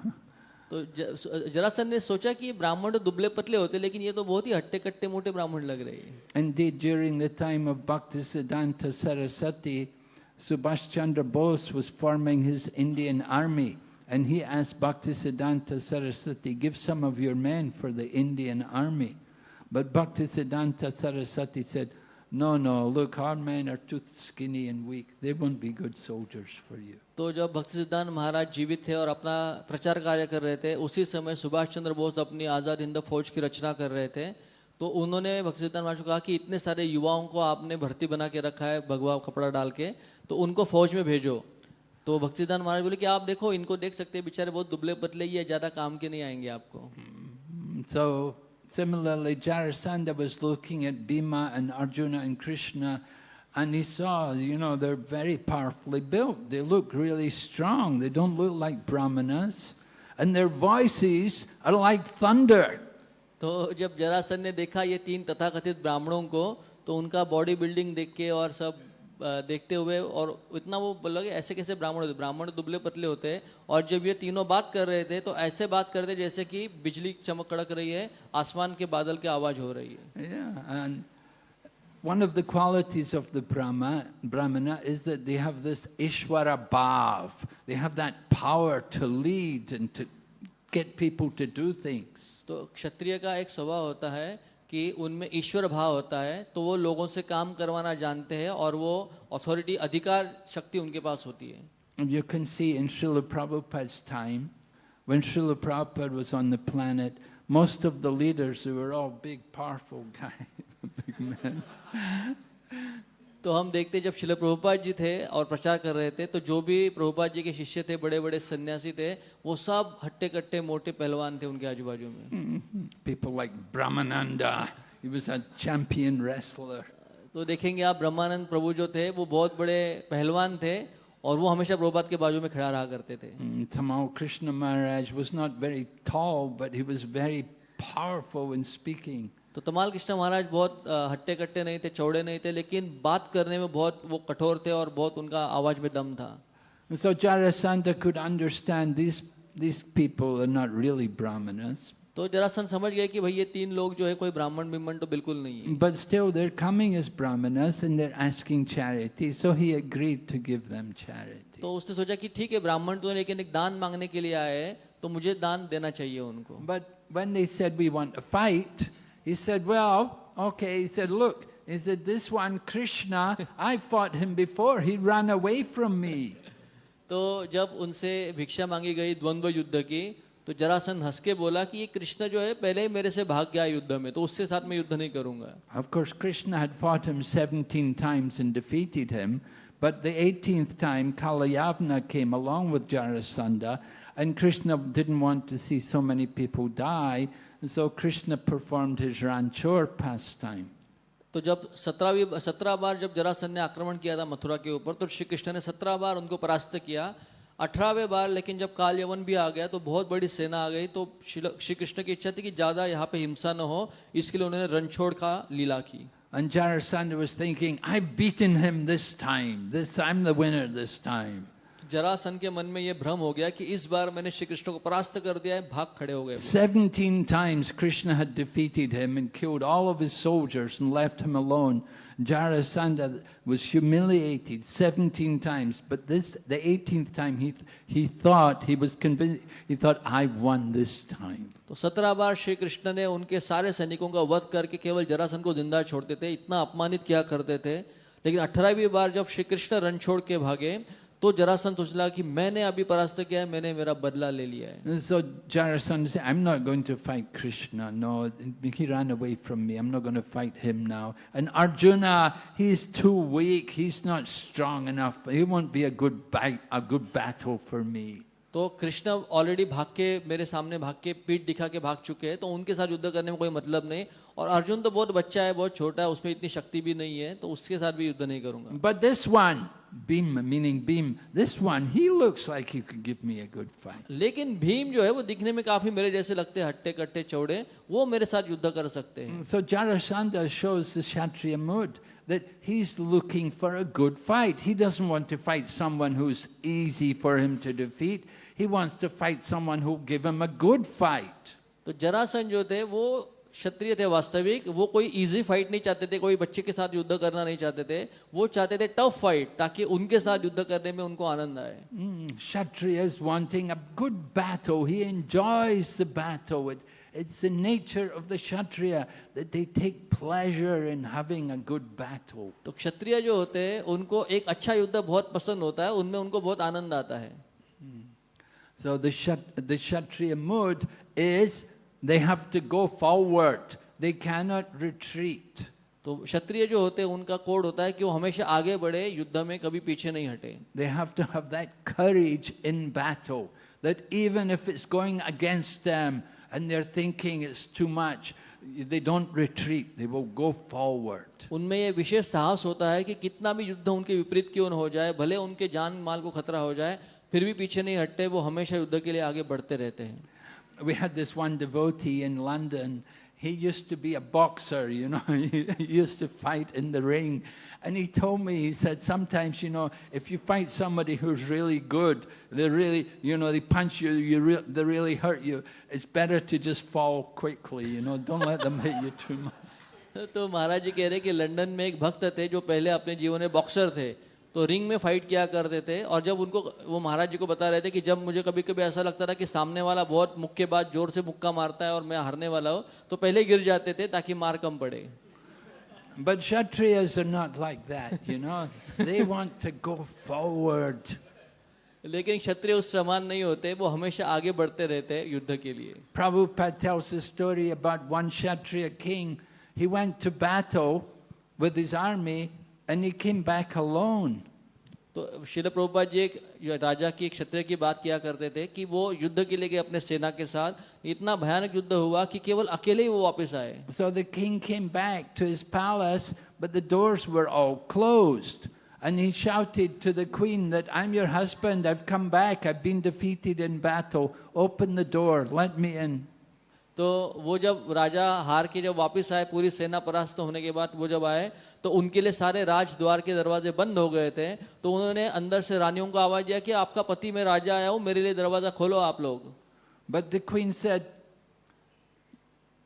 तो जरासन ने सोचा कि ब्राह्मण तो दुबले पतले होते लेकिन ये तो बहुत ही हट्टे कट्टे मोटे ब्राह्मण लग रहे हैं। And during the time of Bhakti Siddhanta Saraswati Subhash Chandra Bose was forming his Indian army And he asked Bhaktisiddhanta Saraswati, give some of your men for the Indian army. But Bhaktisiddhanta Saraswati said, no, no, look, our men are too skinny and weak. They won't be good soldiers for you. तो जब भक्ति सिद्धांत महाराज जीवित थे और अपना प्रचार कार्य कर रहे थे उसी समय सुभाष चंद्र बोस अपनी आज़ाद हिंद फौज की रचना कर रहे थे तो उन्होंने भक्ति सिद्धांत महाराज को कहा कि इतने सारे युवाओं को आपने भर्ती बना के रखा है भगवा कपड़ा डाल के तो उनको फौज में भेजो तो भक्ति सिद्धांत महाराज बोले कि आप देखो इनको देख सकते हैं बेचारे बहुत दुबले पतले ही है ज़्यादा काम के नहीं आएँगे आपको Mm, So similarly, Jarasandha was looking at Bhima and Arjuna and Krishna, and he saw, you know, they're very powerfully built. They look really strong. They don't look like brahmanas, and their voices are like thunder. तो जब जरासन ने देखा ये तीन तथाकथित ब्राह्मणों को तो उनका बॉडी बिल्डिंग देख के और सब अ, देखते हुए और इतना वो बोला कि ऐसे कैसे ब्राह्मण होते ब्राह्मण दुबले पतले होते हैं और जब ये तीनों बात कर रहे थे तो ऐसे बात करते जैसे कि बिजली चमक कड़क रही है आसमान के बादल की आवाज़ हो रही है Yeah, one of the qualities of the Brahma, Brahmana is that they have this Ishwara Bhav. They have that power to lead and to get people to do things. तो क्षत्रिय का एक स्वभाव होता है कि उनमें ईश्वर भाव होता है तो वो लोगों से काम करवाना जानते हैं और वो अथॉरिटी अधिकार, शक्ति उनके पास होती है। You can see in Srila Prabhupada time when Srila Prabhupada was on the planet most of the leaders were all big powerful guy big man तो हम देखते जब शिल प्रभुपाद जी थे और प्रचार कर रहे थे तो जो भी प्रभुपाद जी के शिष्य थे बड़े बड़े सन्यासी थे वो सब हट्टे कट्टे मोटे पहलवान थे उनके आजू बाजू में was a champion wrestler. तो देखेंगे आप ब्रह्मानंद प्रभु जो थे वो बहुत बड़े पहलवान थे और वो हमेशा प्रभुपाद के बाजू में खड़ा रहा करते थे Tamal Krishna Maharaj was not very tall, but he was very powerful in speaking. तो तमाल कृष्ण महाराज बहुत हट्टे कट्टे नहीं थे चौड़े नहीं थे लेकिन बात करने में बहुत वो कठोर थे और बहुत उनका आवाज़ में दम था so Jarasandha could understand these, these people are not really Brahmanas. तो जरासन समझ गए कि भाई ये तीन लोग जो है कोई ब्राह्मण बिम्मण तो बिल्कुल नहीं है But still, they're coming as brahmanas and they're asking charity, so he agreed to give them charity. तो उसने सोचा कि ठीक है ब्राह्मण तो हैं, लेकिन एक दान मांगने के लिए आए हैं तो मुझे दान देना चाहिए उनको But when they said, We want to fight, he said, Well, okay. He said, Look, he said, This one, Krishna, I fought him before. He ran away from me. तो जब उनसे भिक्षा मांगी गई द्वंद्व युद्ध की तो जरासन हंस के बोला कि ये कृष्ण जो है पहले ही मेरे से भाग गया युद्ध में तो उसके साथ मैं युद्ध नहीं करूंगा Of course, Krishna had fought him 17 times and defeated him, but the 18th time, Kalayavana came along with Jarasandha, and Krishna didn't want to see so many people die, and so Krishna performed his ranchor pastime. तो जब सत्रहवीं सत्रह बार जब जरासन ने आक्रमण किया था मथुरा के ऊपर तो श्री कृष्ण ने सत्रह बार उनको परास्त किया अठारहवें बार लेकिन जब काल यवन भी आ गया तो बहुत बड़ी सेना आ गई तो श्री कृष्ण की इच्छा थी कि ज़्यादा यहाँ पे हिंसा न हो इसके लिए उन्होंने रणछोड़ का लीला की And Jarasandha was thinking, I've beaten him this time. This I'm the winner this time. तो जरासन के मन में ये भ्रम हो गया कि इस बार मैंने श्री कृष्ण को परास्त कर दिया है भाग खड़े हो गए 17 times Krishna had defeated him and killed all of his soldiers and left him alone. Jarasandha was humiliated 17 times, but this, the 18th time, he, he thought, he was convinced, he thought, I won this time. तो सत्रह बार श्री कृष्ण ने उनके सारे सैनिकों का वध करके केवल जरासन को ज़िंदा छोड़ते थे इतना अपमानित किया करते थे लेकिन अठारहवीं बार जब श्री कृष्ण रण छोड़ के भागे तो जरासन सोच लगा कि मैंने अभी परास्त किया है मैंने मेरा बदला ले लिया है। सो जरासन से I am not going to fight Krishna no he run away from me I am not going to fight him now and Arjun he is too weak he is not strong enough he won't be a good fight a good battle for me तो Krishna already भाग के मेरे सामने भाग के पीठ दिखा के भाग चुके हैं तो उनके साथ युद्ध करने में कोई मतलब नहीं। और अर्जुन तो बहुत बच्चा है बहुत छोटा है उसमें इतनी शक्ति भी नहीं है तो उसके साथ भी युद्ध नहीं करूँगा। But this one Bhim, meaning Bhim, this one, he looks like he could give me a good fight. लेकिन भीम जो है वो दिखने में काफी मेरे जैसे लगते हैं हट्टे कट्टे चौड़े वो मेरे साथ युद्ध कर सकते हैं So Jarasandha shows the Kshatriya mood that he's looking for a good fight. He doesn't want to fight someone who's easy for him to defeat. He wants to fight someone who'll give him a good fight. तो जरासन जो थे वो क्षत्रिय थे वास्तविक वो कोई easy fight नहीं चाहते थे कोई बच्चे के साथ युद्ध करना नहीं चाहते थे वो चाहते थे टफ फाइट ताकि उनके साथ युद्ध करने में उनको आनंद आए। क्षत्रिय तो क्षत्रिय जो होते हैं उनको एक अच्छा युद्ध बहुत पसंद होता है उनमें उनको बहुत आनंद आता है। So the kshatriya mood is they have to go forward. They cannot retreat. तो क्षत्रिय जो होते हैं उनका कोड होता है कि वो हमेशा आगे बढ़े युद्ध में कभी पीछे नहीं हटे They have to have that courage in battle that even if it's going against them and they're thinking it's too much, they don't retreat, they will go forward. उनमें ये विशेष साहस होता है कि कितना भी युद्ध उनके विपरीत क्यों न हो जाए भले उनके जान माल को खतरा हो जाए फिर भी पीछे नहीं हटते वो हमेशा युद्ध के लिए आगे बढ़ते रहते हैं We had this one devotee in London. He used to be a boxer, you know, he used to fight in the ring. And he told me, he said, sometimes, you know, if you fight somebody who's really good, they really, you know, they punch you, you re- they really hurt you, it's better to just fall quickly, you know, don't let them hit you too much. तो महाराज जी कह रहे कि London में एक भक्त थे जो पहले अपने जीवन में बॉक्सर थे तो रिंग में फाइट किया करते थे और जब उनको वो महाराज जी को बता रहे थे कि जब मुझे कभी कभी ऐसा लगता था कि सामने वाला बहुत मुक्केबाज ज़ोर से मुक्का मारता है और मैं हारने वाला हूँ तो पहले गिर जाते थे ताकि मार कम पड़े But Kshatriyas are not like that, you know, they want to go forward. लेकिन क्षत्रिय उस समान नहीं होते वो हमेशा आगे बढ़ते रहते हैं युद्ध के लिए Prabhupada tells a story about one Kshatriya king. He went to battle with his army and he came back alone. तो शिल प्रभुपाद जी एक राजा की एक क्षत्रिय की बात किया करते थे कि वो युद्ध के लिए गए अपने सेना के साथ इतना भयानक युद्ध हुआ कि केवल अकेले ही वो वापस आए So the king came back to his palace, but the doors were all closed. And he shouted to the queen that I'm your husband, I've come back, I've been defeated in battle. Open the door, let me in. तो वो जब राजा हार के जब वापस आए पूरी सेना परास्त होने के बाद वो जब आए तो उनके लिए सारे राजद्वार के दरवाजे बंद हो गए थे तो उन्होंने अंदर से रानियों को आवाज़ दिया कि आपका पति मैं राजा आया हूँ मेरे लिए दरवाज़ा खोलो आप लोग But the queen said,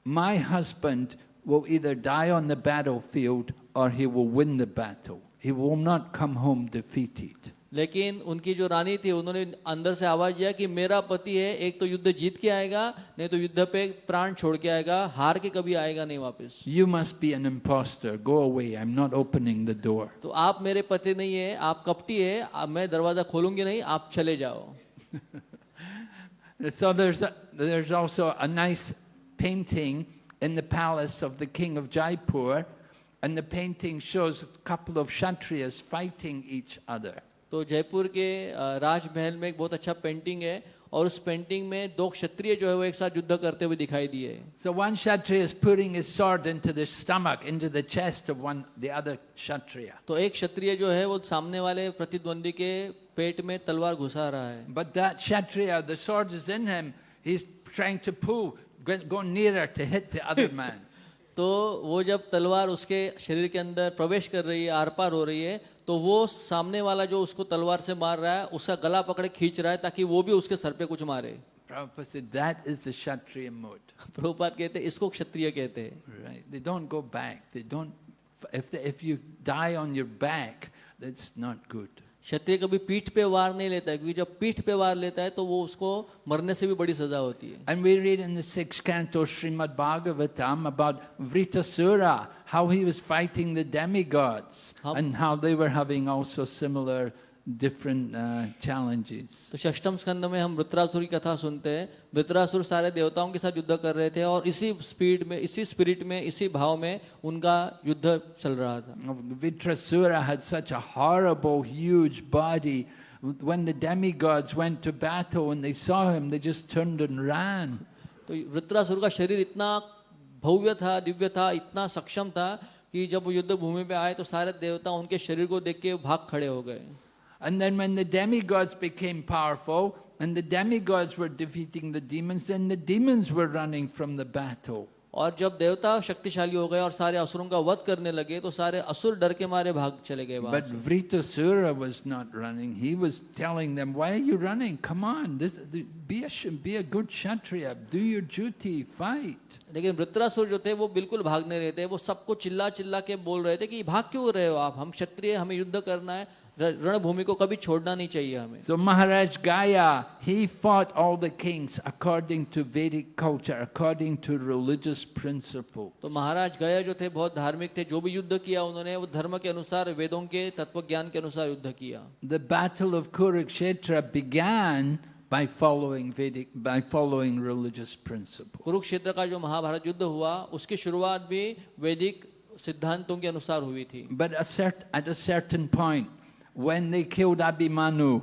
My husband will either die on the battlefield or he will win the battle. He will not come home defeated. लेकिन उनकी जो रानी थी उन्होंने अंदर से आवाज़ दिया कि मेरा पति है एक तो युद्ध जीत के आएगा नहीं तो युद्ध पे प्राण छोड़ के आएगा हार के कभी आएगा नहीं वापस। You must be an impostor go away I am not opening the door तो आप मेरे पति नहीं है आप कपटी है आप मैं दरवाज़ा खोलूँगी नहीं आप चले जाओ। So there's a, there's also a nice painting in the palace of the king of jaipur and the painting shows a तो जयपुर के राजमहल में एक बहुत अच्छा पेंटिंग है और उस पेंटिंग में दो क्षत्रिय जो है वो एक साथ युद्ध करते हुए दिखाई दिए। So one kshatriya is putting his sword into the stomach into the chest of one the other kshatriya तो एक क्षत्रिय जो है वो सामने वाले प्रतिद्वंदी के पेट में तलवार घुसा रहा है। But that kshatriya the sword is in him he is trying to पू go nearer to hit the other man तो वो जब तलवार उसके शरीर के अंदर प्रवेश कर रही है आर पार हो रही है तो वो सामने वाला जो उसको तलवार से मार रहा है उसका गला पकड़े खींच रहा है ताकि वो भी उसके सर पे कुछ मारे। क्षत्रिय मोड प्रभुपात कहते हैं इसको क्षत्रिय कहते हैं। क्षत्रिय कभी पीठ पे वार नहीं लेता है क्योंकि जब पीठ पे वार लेता है तो वो उसको मरने से भी बड़ी सजा होती है। And we read in the six canto Shrimad Bhagavatam about Vritrasura how he was fighting the demigods How- and how they were having also similar different uh, challenges. तो षष्टम स्कंद में हम वृत्रासुर की कथा सुनते हैं वृत्रासुर सारे देवताओं के साथ युद्ध कर रहे थे और इसी स्पीड में इसी स्पिरिट में इसी भाव में उनका युद्ध चल रहा था Vitrasura had such a horrible, huge body. When the demigods went to battle and they saw him, they just turned and ran. तो वृत्रासुर का शरीर इतना भव्य था दिव्य था इतना सक्षम था कि जब वो युद्ध भूमि पे आए तो सारे देवता उनके शरीर को देख के भाग खड़े हो गए And then when the demigods became powerful and the demigods were defeating the demons, then the demons were running from the battle. और जब देवता शक्तिशाली हो गए और सारे असुरों का वध करने लगे तो सारे असुर डर के मारे भाग चले गए But से Vritasura was not running. He was telling them, why are you running? Come on, this, be, a, sh- be a good Kshatriya, do your duty, fight. लेकिन वृत्रासुर जो थे वो बिल्कुल भाग नहीं रहे थे वो सबको चिल्ला चिल्ला के बोल रहे थे कि भाग क्यों रहे हो आप हम क्षत्रिय हमें युद्ध करना है रणभूमि को कभी छोड़ना नहीं चाहिए हमें So Maharaj Gaya, he fought all the kings according to Vedic culture, according to religious principle. तो महाराज गया जो थे बहुत धार्मिक थे जो भी युद्ध किया उन्होंने वो धर्म के अनुसार वेदों के तत्व ज्ञान के अनुसार युद्ध किया The battle of Kurukshetra began by following Vedic, by following religious principle. Kurukshetra का जो महाभारत युद्ध हुआ उसकी शुरुआत भी वैदिक सिद्धांतों के अनुसार हुई थी But at a certain point, when they killed Abhimanyu,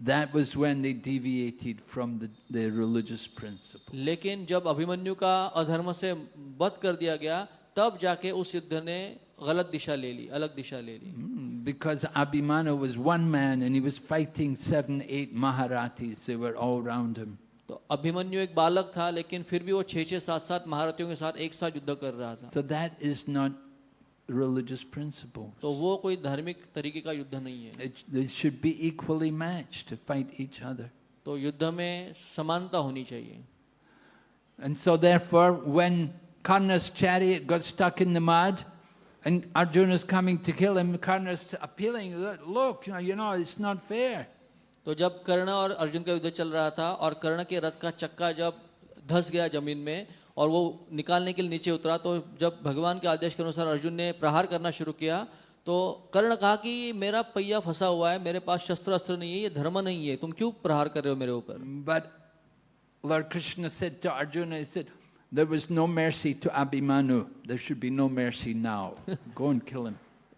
that was when they deviated from the, the religious principle. लेकिन जब अभिमन्यु का अधर्म से वध कर दिया गया तब जाके उस युद्ध ने गलत दिशा ले ली अलग दिशा ले ली Mm, Because Abhimanyu was one man and he was fighting seven, eight Maharathis, they were all around him. तो अभिमन्यु एक बालक था लेकिन फिर भी वो छः छः सात सात महारथियों के साथ एक साथ युद्ध कर रहा था So that is not religious principle. तो वो कोई धार्मिक तरीके का युद्ध नहीं है It, they should be equally matched to fight each other. तो युद्ध में समानता होनी चाहिए And so therefore, when Karna's chariot got stuck in the mud, and Arjuna's coming to kill him, Karna's appealing, "Look, you know, it's not fair. तो जब कर्ण और अर्जुन का युद्ध चल रहा था और कर्ण के रथ का चक्का जब धस गया ज़मीन में और वो निकालने के लिए नीचे उतरा तो जब भगवान के आदेश के अनुसार अर्जुन ने प्रहार करना शुरू किया तो कर्ण कहा कि मेरा पहिया फंसा हुआ है मेरे पास शस्त्र अस्त्र नहीं है ये धर्म नहीं है तुम क्यों प्रहार कर रहे हो मेरे ऊपर but Lord Krishna said to Arjuna, he said, there was no mercy to Abhimanyu. There should be no mercy now. Go and kill him.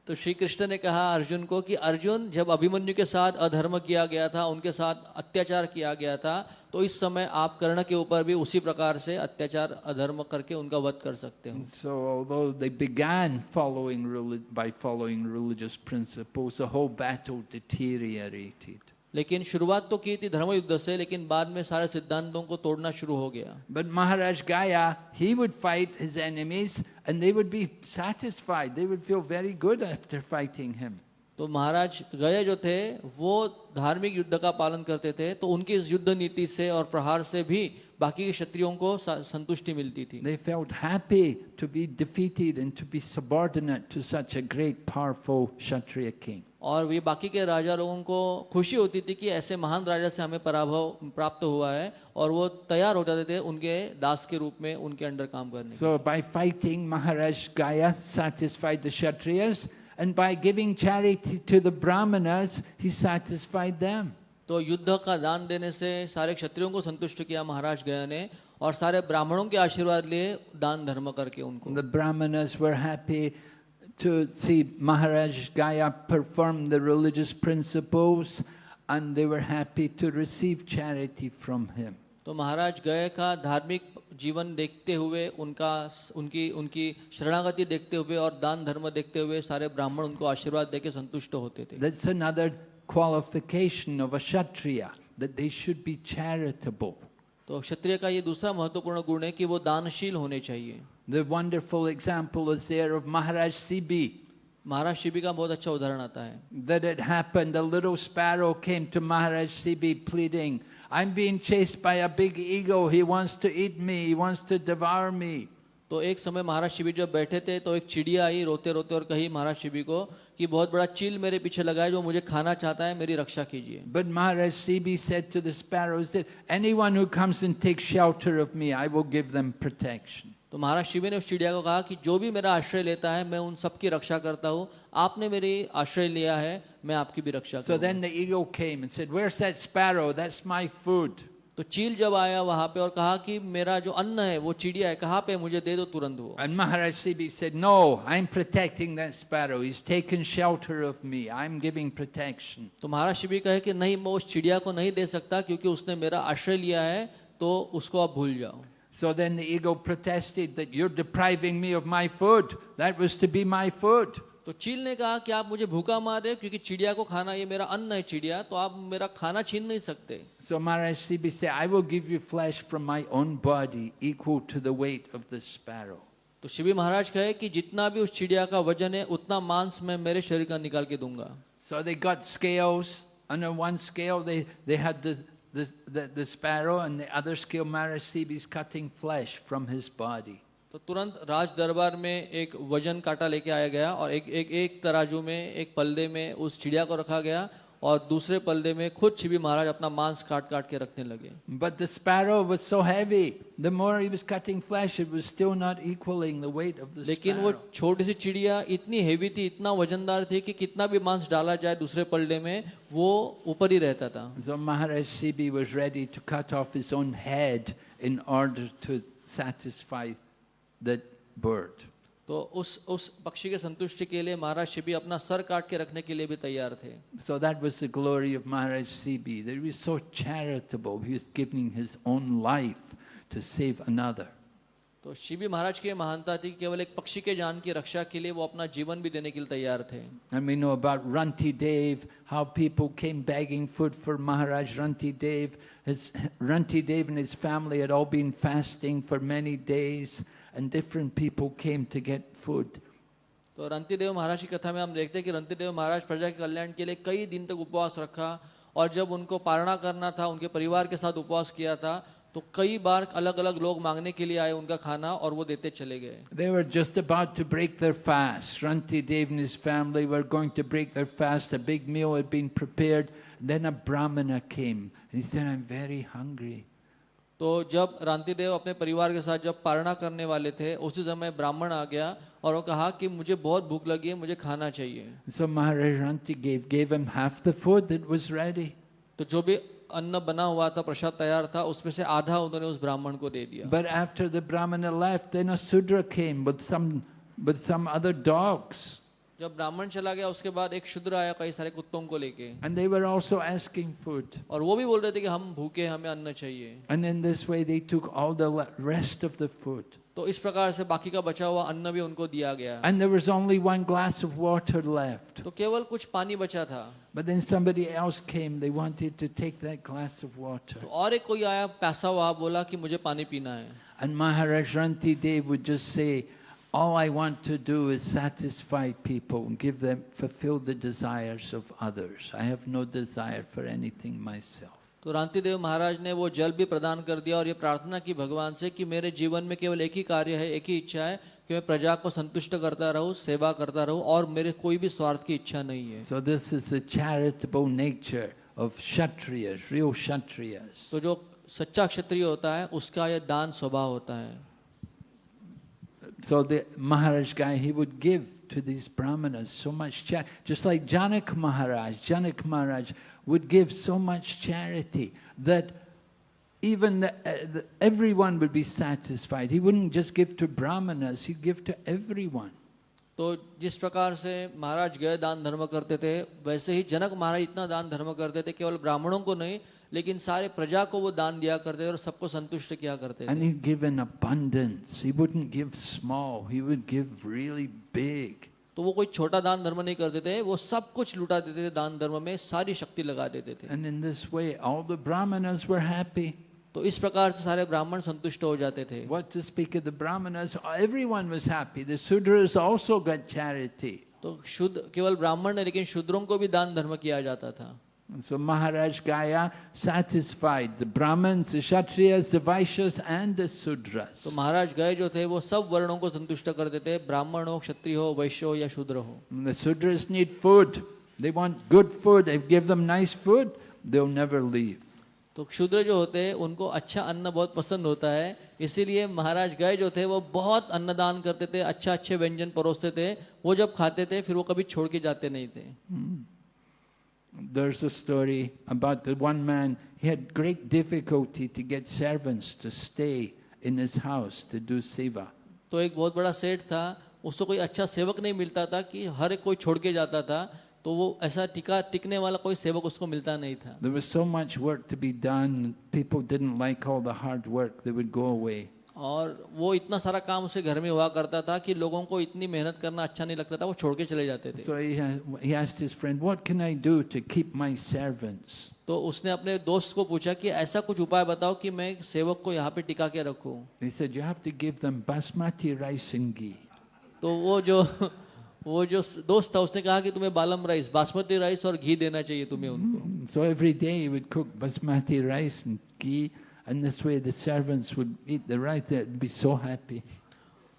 तो श्री कृष्ण ने कहा अर्जुन को कि अर्जुन जब अभिमन्यु के साथ अधर्म किया गया था उनके साथ अत्याचार किया गया था तो इस समय आप कर्ण के ऊपर भी उसी प्रकार से अत्याचार अधर्म करके उनका वध कर सकते हो So although they began following by following religious principles, the whole battle deteriorated. लेकिन शुरुआत तो की थी धर्म युद्ध से लेकिन बाद में सारे सिद्धांतों को तोड़ना शुरू हो गया बट महाराज गाया he would fight his enemies and they would be satisfied. They would feel very good after fighting him. तो महाराज गए जो थे वो धार्मिक युद्ध का पालन करते थे तो उनकी इस युद्ध नीति से और प्रहार से भी बाकी के क्षत्रियों को संतुष्टि मिलती थी They felt happy to be defeated and to be subordinate to such a great, powerful Kshatriya king. और ये बाकी के राजा लोगों को खुशी होती थी कि ऐसे महान राजा से हमें पराभव प्राप्त हुआ है और वो तैयार हो जाते थे उनके दास के रूप में उनके अंडर काम करने के। So, by fighting, Maharaj Gaya satisfied the Kshatriyas, and by giving charity to the Brahmanas, he satisfied them. तो युद्ध का दान देने से सारे क्षत्रियों को संतुष्ट किया महाराज गया ने और सारे ब्राह्मणों के आशीर्वाद लिए दान धर्म करके उनको The Brahmanas were happy to see Maharaj Gaya perform the religious principles, and they were happy to receive charity from him. तो महाराज गए का धार्मिक जीवन देखते हुए उनका उनकी उनकी शरणागति देखते हुए और दान धर्म देखते हुए सारे ब्राह्मण उनको आशीर्वाद देके संतुष्ट होते थे That's another qualification of a Kshatriya, that they should be charitable. तो क्षत्रिय का ये दूसरा महत्वपूर्ण गुण है कि वो दानशील होने चाहिए The wonderful example is there of Maharaj Sibi. महाराज शिबी का बहुत अच्छा उदाहरण आता है That it happened, a little sparrow came to Maharaj Sibi pleading, I'm being chased by a big eagle, he wants to eat me, he wants to devour me. तो एक समय महाराज शिबी जब बैठे थे तो एक चिड़िया आई रोते रोते और कही महाराज शिबी को कि बहुत बड़ा चील मेरे पीछे लगा है जो मुझे खाना चाहता है मेरी रक्षा कीजिए But Maharaj Sibi said to the sparrows that anyone who comes and takes shelter of me, I will give them protection. तो महाराज शिबी ने उस चिड़िया को कहा कि जो भी मेरा आश्रय लेता है मैं उन सबकी रक्षा करता हूँ आपने मेरी आश्रय लिया है मैं आपकी भी रक्षा So then the eagle came and said, Where's that sparrow? That's my food. तो चील जब आया वहाँ पे और कहा कि मेरा जो अन्न है वो चिड़िया है कहाँ पे मुझे दे दो तुरंत वो And Maharaj Sibi said, No, I'm protecting that sparrow. He's taken shelter of me. I'm giving protection. तो महाराज शिबी कहे कि नहीं मैं उस चिड़िया को नहीं दे सकता क्योंकि उसने मेरा आश्रय लिया है तो उसको आप भूल जाओ So then the ego protested that you're depriving me of my food. That was to be my food. तो चील ने कहा कि आप मुझे भूखा मार रहे हो क्योंकि चिड़िया को खाना ये मेरा अन्न है चिड़िया तो आप मेरा खाना छीन नहीं सकते सो शिवी महाराज कहे कि जितना भी उस चिड़िया का वज़न है उतना मांस मैं मेरे शरीर का निकाल के दूँगा so they got scales on one scale they had the the, the, the sparrow, and the other scale, Marasib is cutting flesh from his body. तो तुरंत राज दरबार में एक वज़न काटा लेके आया गया और एक एक एक तराजू में एक पल्ले में उस चिड़िया को रखा गया और दूसरे पलदे में खुद छिबि महाराज अपना मांस काट काट के रखने लगे। लेकिन वो छोटी सी चिड़िया इतनी हेवी थी इतना वजनदार थी कि कितना भी मांस डाला जाए दूसरे पलदे में वो ऊपर ही रहता था। So Maharaj Shibi was ready to cut off his own head in order to satisfy that तो उस उस पक्षी के संतुष्टि के लिए महाराज शिबी अपना सर काट के रखने के लिए भी तैयार थे। So that was the glory of Maharaj Shibi there we so charitable he is giving his own life to save another तो शिबी महाराज की महानता थी केवल एक पक्षी के जान की रक्षा के लिए वो अपना जीवन भी देने के लिए तैयार थे And we know about Ranti Dev, how people came begging food for Maharaj Ranti Dev. His, Ranti Dev and his family had all been fasting for many days, and different people came to get food. तो रंतीदेव महाराज की कथा में हम देखते हैं कि रंतीदेव महाराज प्रजा के कल्याण के लिए कई दिन तक उपवास रखा और जब उनको पारणा करना था उनके परिवार के साथ उपवास किया था तो कई बार अलग अलग लोग मांगने के लिए आए उनका खाना और वो देते चले गए They were just about to break their fast. Ranti Dev and his family were going to break their fast. A big meal had been prepared. Then a Brahmana came. And he said, I'm very hungry. तो जब रांतिदेव अपने परिवार के साथ जब पारणा करने वाले थे उसी समय ब्राह्मण आ गया और वो कहा कि मुझे बहुत भूख लगी है मुझे खाना चाहिए So Maharaj Ranti gave, gave him half the food that was ready. तो जो भी अन्न बना हुआ था प्रसाद तैयार था उसमें से आधा उन्होंने उस ब्राह्मण को दे दिया। But after the brahmana left then a shudra came with some with some other dogs जब ब्राह्मण चला गया उसके बाद एक शूद्र आया कई सारे कुत्तों को लेके। And they were also asking food और वो भी बोल रहे थे कि हम भूखे हमें अन्न चाहिए। And in this way they took all the rest of the food तो इस प्रकार से बाकी का बचा हुआ अन्न भी उनको दिया गया And there was only one glass of water left. तो केवल कुछ पानी बचा था But then somebody else came. They wanted to take that glass of water. तो और एक कोई आया पैसा हुआ बोला कि मुझे पानी पीना है And Maharaj Ranti Dev would just say, all I want to do is satisfy people and give them, fulfill the desires of others. I have no desire for anything myself. तो रांतिदेव महाराज ने वो जल भी प्रदान कर दिया और ये प्रार्थना की भगवान से कि मेरे जीवन में केवल एक ही कार्य है एक ही इच्छा है कि मैं प्रजा को संतुष्ट करता रहूँ सेवा करता रहूँ और मेरे कोई भी स्वार्थ की इच्छा नहीं है। So this is charitable nature of kshatriyas real kshatriyas तो जो सच्चा क्षत्रिय होता है उसका यह दान स्वभाव होता है। So the Maharaj Gaya he would give to this brahmanas so much just like Janak Maharaj Janak Maharaj would give so much charity that even the, uh, the, everyone would be satisfied. He wouldn't just give to brahmanas, he'd give to everyone. तो जिस प्रकार से महाराज गए दान धर्म करते थे वैसे ही जनक महाराज इतना दान धर्म करते थे केवल ब्राह्मणों को नहीं लेकिन सारे प्रजा को वो दान दिया करते थे और सबको संतुष्ट किया करते थे And he'd give in abundance. He wouldn't give small, he would give really big. तो वो कोई छोटा दान धर्म नहीं करते थे वो सब कुछ लुटा देते थे दान धर्म में सारी शक्ति लगा देते थे। And in this way, all the Brahmanas were happy. तो इस प्रकार से सारे ब्राह्मण संतुष्ट हो जाते थे। तो शुद्ध केवल ब्राह्मण ने लेकिन शुद्रों को भी दान धर्म किया जाता था। And so Maharaj Gaya satisfied the Brahmins, the Kshatriyas, the Vaishyas, and the Sudras. तो महाराज गए जो थे वो सब वर्णों को संतुष्ट कर देते ब्राह्मण हो क्षत्रिय हो वैश्य हो या शूद्र हो the Sudras need food. They want good food. If give them nice food, they'll never leave. तो क्षुद्र जो होते हैं उनको अच्छा अन्न बहुत पसंद होता है इसीलिए महाराज गए जो थे वो बहुत अन्नदान करते थे अच्छा अच्छे व्यंजन परोसते थे वो जब खाते थे फिर वो कभी छोड़ के जाते नहीं थे There's a story about the one man, he had great difficulty to get servants to stay in his house to do seva. तो एक बहुत बड़ा सेठ था उसको कोई अच्छा सेवक नहीं मिलता था कि हर एक कोई छोड़ के जाता था तो वो ऐसा टिका टिकने वाला कोई सेवक उसको मिलता नहीं था There was so much work to be done, people didn't like all the hard work, they would go away. और वो इतना सारा काम उसे घर में हुआ करता था कि लोगों को इतनी मेहनत करना अच्छा नहीं लगता था वो छोड़ के चले जाते थे So he, he asked his friend, What can I do to keep my servants? तो उसने अपने दोस्त को पूछा कि ऐसा कुछ उपाय बताओ कि मैं सेवक को यहाँ पे टिका के रखूँ He said, You have to give them basmati rice and ghee. तो वो जो वो जो दोस्त था उसने कहा कि तुम्हें बालम राइस बासमती राइस और घी देना चाहिए तुम्हें उनको So every day he would cook basmati rice and ghee, and this way the servants would eat the rice, they'd be so happy.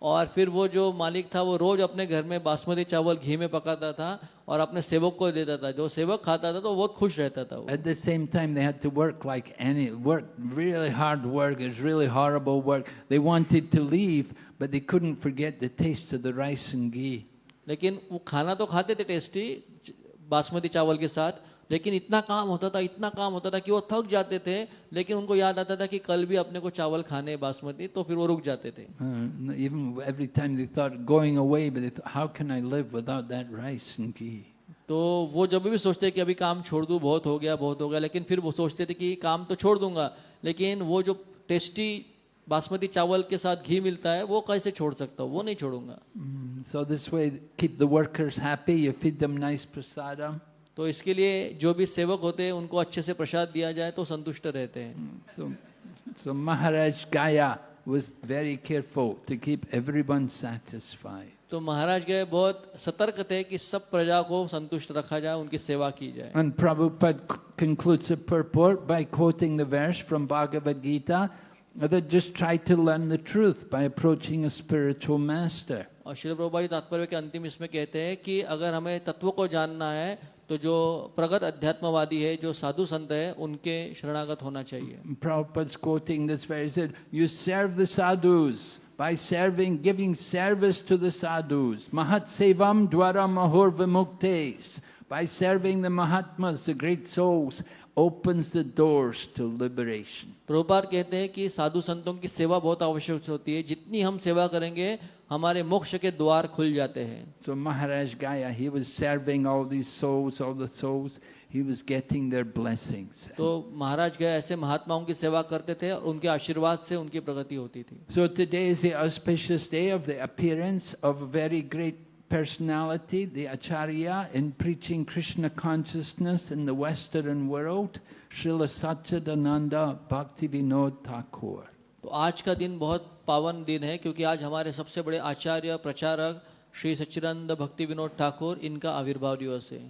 और फिर वो जो मालिक था वो रोज अपने घर में बासमती चावल घी में पकाता था और अपने सेवक को देता था जो सेवक खाता था तो बहुत खुश रहता था वो At the same time, they had to work like any work, really hard work. It was really horrible work. They wanted to leave, but they couldn't forget the taste of the rice and ghee. लेकिन वो खाना तो खाते थे tasty basmati चावल के साथ लेकिन इतना काम होता था इतना काम होता था कि वो थक जाते थे लेकिन उनको याद आता था कि कल भी अपने को चावल खाने बासमती तो फिर वो रुक जाते थे Uh? तो वो जब भी सोचते कि अभी काम छोड़ दूँ बहुत हो गया बहुत हो गया लेकिन फिर वो सोचते थे कि काम तो छोड़ दूँगा लेकिन वो जो टेस्टी बासमती चावल के साथ घी मिलता है वो कैसे छोड़ सकता हूँ वो नहीं छोड़ूँगा So this way, keep the workers happy. You feed them nice prasadam. तो इसके लिए जो भी सेवक होते हैं उनको अच्छे से प्रसाद दिया जाए तो संतुष्ट रहते हैं So, so Maharaj Gaya was very careful to keep everyone satisfied. तो महाराज गए बहुत सतर्क थे कि सब प्रजा को संतुष्ट रखा जाए उनकी सेवा की जाए And Prabhupada concludes the purport by quoting the verse from Bhagavad Gita that just try to learn the truth by approaching a spiritual master. और श्री प्रभुपाद तात्पर्य के अंतिम इसमें कहते हैं कि अगर हमें तत्व को जानना है तो जो प्रगत अध्यात्मवादी है जो साधु संत है उनके शरणागत होना चाहिए Prabhupada's quoting this verse, he said, You serve the sadhus by serving, giving service to the sadhus. Mahat sevam dwara mahur vimuktes. By serving the Mahatmas, the great souls, opens the doors to liberation. Prabhupada कहते हैं कि साधु संतों की सेवा बहुत आवश्यक होती है जितनी हम सेवा करेंगे हमारे मोक्ष के द्वार खुल जाते हैं। So Maharaj Gaya he was serving all these souls all the souls he was getting their blessings तो महाराज गाया ऐसे महात्माओं की सेवा करते थे और उनके आशीर्वाद से उनकी प्रगति होती थी। So today is the auspicious day of the appearance of a very great personality the acharya in preaching krishna consciousness in the western world shrila satchidananda bhakti vinod thakur. to aaj ka din bahut पावन दिन है क्योंकि आज हमारे सबसे बड़े आचार्य प्रचारक श्री सच्चिदानंद भक्ति विनोद ठाकुर इनका आविर्भाव दिवस है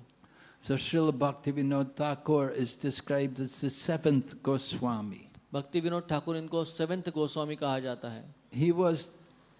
So Srila Bhaktivinoda Thakur is described as the seventh Goswami. भक्ति विनोद ठाकुर इनको सेवेंथ गोस्वामी कहा जाता है He was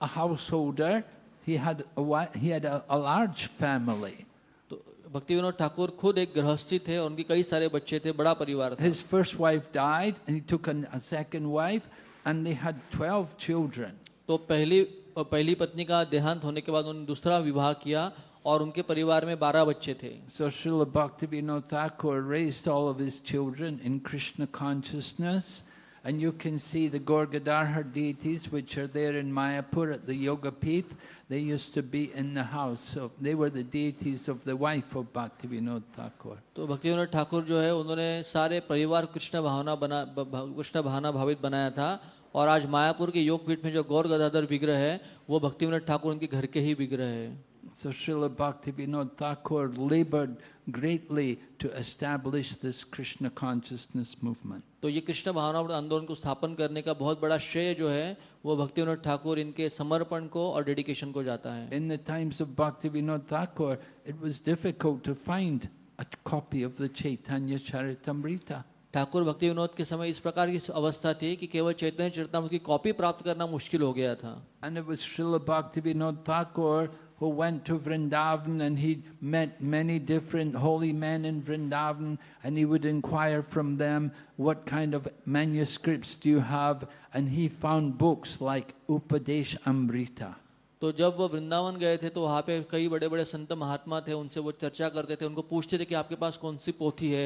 a householder. He had a, he had a, a large family. तो भक्ति विनोद ठाकुर खुद एक गृहस्थी थे और उनके कई सारे बच्चे थे बड़ा परिवार था His first wife died, and he took an, a second wife, and they had 12 children. तो पहली पहली पत्नी का देहांत होने के बाद उन्होंने दूसरा विवाह किया और उनके परिवार में बारह बच्चे थे So Srila Bhaktivinoda Thakur raised all of his children in Krishna consciousness. And you can see the Gorgadharha deities, which are there in Mayapur at the Yoga Pith. They used to be in the house. So they were the deities of the wife of Bhaktivinoda Thakur. तो भक्ति विनोद ठाकुर जो है उन्होंने सारे परिवार कृष्ण भावना बना कृष्ण भावना भावित बनाया था और आज मायापुर के योगपीठ में जो गौर गदाधर विग्रह है वो भक्ति विनोद ठाकुर उनके घर के ही विग्रह है So Srila Bhaktivinoda Thakur labored greatly to establish this Krishna consciousness movement. तो ये कृष्ण भावनावृत आंदोलन को स्थापन करने का बहुत बड़ा श्रेय जो है वो भक्ति विनोद ठाकुर इनके समर्पण को और डेडिकेशन को जाता है। इन the times of Bhakti Vinod Thakur it was difficult to find a copy of the Chaitanya Charitamrita Thakur Bhakti Vinod के समय इस प्रकार की अवस्था थी कि केवल चैतन्य चरितमृत की कॉपी प्राप्त करना मुश्किल हो गया था। एंड इट वाज श्रील भक्ति Vinod Thakur who went to Vrindavan and he met many different holy men in Vrindavan and he would inquire from them, what kind of manuscripts do you have? And he found books like Upadesh Amrita. तो जब वो वृंदावन गए थे तो वहाँ पे कई बड़े बड़े संत महात्मा थे उनसे वो चर्चा करते थे उनको पूछते थे कि आपके पास कौन सी पोथी है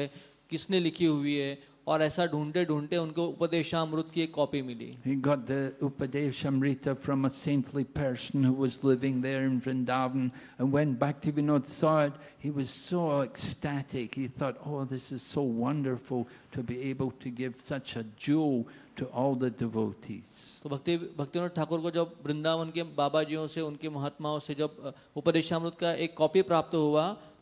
किसने लिखी हुई है और ऐसा ढूंढते ढूंढते उनको उपदेशामृत की एक कॉपी मिली He got the Upadesh Amrita from a saintly person who was living there in Vrindavan. And when Bhaktivinoda saw it, he was so ecstatic. He thought, oh, this is so wonderful to be able to give such a jewel to all the devotees. तो भक्ति भक्तिविनोद ठाकुर को जब वृंदावन के बाबा जियों से उनके महात्माओं से जब उपदेशामृत का एक कॉपी प्राप्त हुआ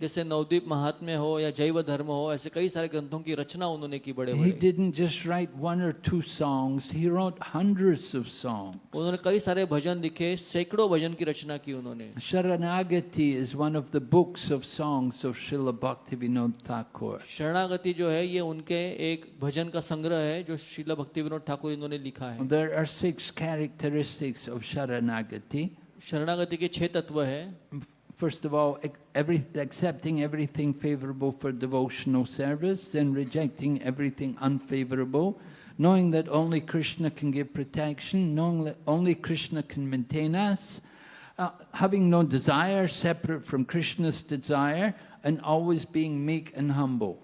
जैसे नवदीप महात्म्य हो या जैव धर्म हो ऐसे कई सारे ग्रंथों की रचना उन्होंने की बड़े He didn't just write one or two songs, he wrote hundreds of songs. उन्होंने कई सारे भजन लिखे सैकड़ों भजन की रचना की उन्होंने Sharanagati is one of the books of songs of Srila Bhaktivinoda Thakur. शरणागति जो है ये उनके एक भजन का संग्रह है जो शिला भक्ति विनोद ठाकुर इन्होंने लिखा है There are six characteristics of Sharanagati. शरणागति के छह तत्व है First of all, every, accepting everything favorable for devotional service, then rejecting everything unfavorable, knowing that only Krishna can give protection, knowing that only Krishna can maintain us, uh, having no desire separate from Krishna's desire, and always being meek and humble.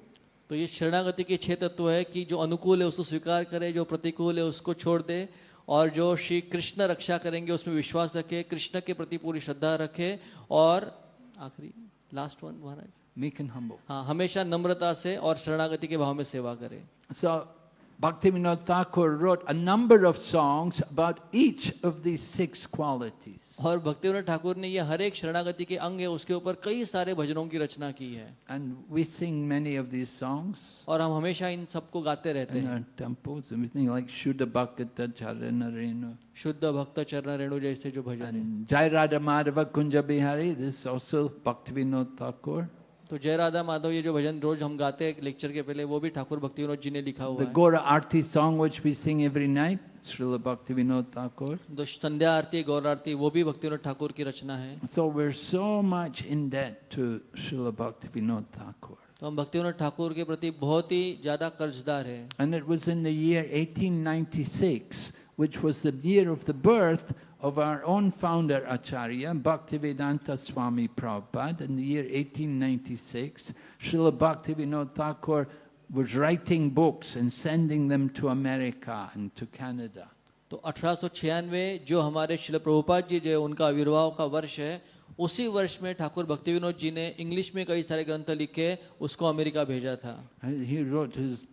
तो ये शरणागति के छह तत्व है कि जो अनुकूल है उसको स्वीकार करे जो प्रतिकूल है उसको छोड़ दे और जो श्री कृष्ण रक्षा करेंगे उसमें विश्वास रखे कृष्ण के प्रति पूरी श्रद्धा रखे और आखिरी last one Maharaj Meek and humble. हाँ हमेशा नम्रता से और शरणागति के भाव में सेवा करे So, Bhaktivinoda Thakur wrote a number of songs about each of these six qualities. और भक्ति ठाकुर ने ये हर एक शरणागति के अंग है उसके ऊपर कई सारे भजनों की रचना की है। And we sing many of these songs और हम हमेशा इन सबको गाते रहते हैं। लाइक शुद्ध भक्त चरण रेणु शुद्ध भक्त चरण रेणु जैसे जो भजन जय राधा माधव कुंज बिहारी दिस ऑल्सो भक्त विनोद ठाकुर तो जय राधा माधव ये जो भजन रोज हम गाते हैं लेक्चर के पहले वो भी ठाकुर भक्ति विनोद जी ने लिखा हुआ है। Song we sing every night Srila Bhaktivinoda Thakur. तो संध्या आरती गौर आरती वो भी भक्ति विनोद ठाकुर की रचना है So we're so much in debt to Srila Bhaktivinoda Thakur. तो हम भक्ति विनोद ठाकुर के प्रति बहुत ही ज़्यादा कर्जदार है And it was in the year 1896, which was the year of the birth of our own founder Acharya, Bhaktivedanta Swami Prabhupada. In the year 1896, Srila Bhaktivinoda Thakur was writing books and sending them to America and to Canada. तो अठारह जो हमारे शिल प्रभुपाद जी जो है उनका आविर्भाव का वर्ष है उसी वर्ष में ठाकुर भक्ति विनोद जी ने इंग्लिश में कई सारे ग्रंथ लिखे उसको अमेरिका भेजा था He wrote his,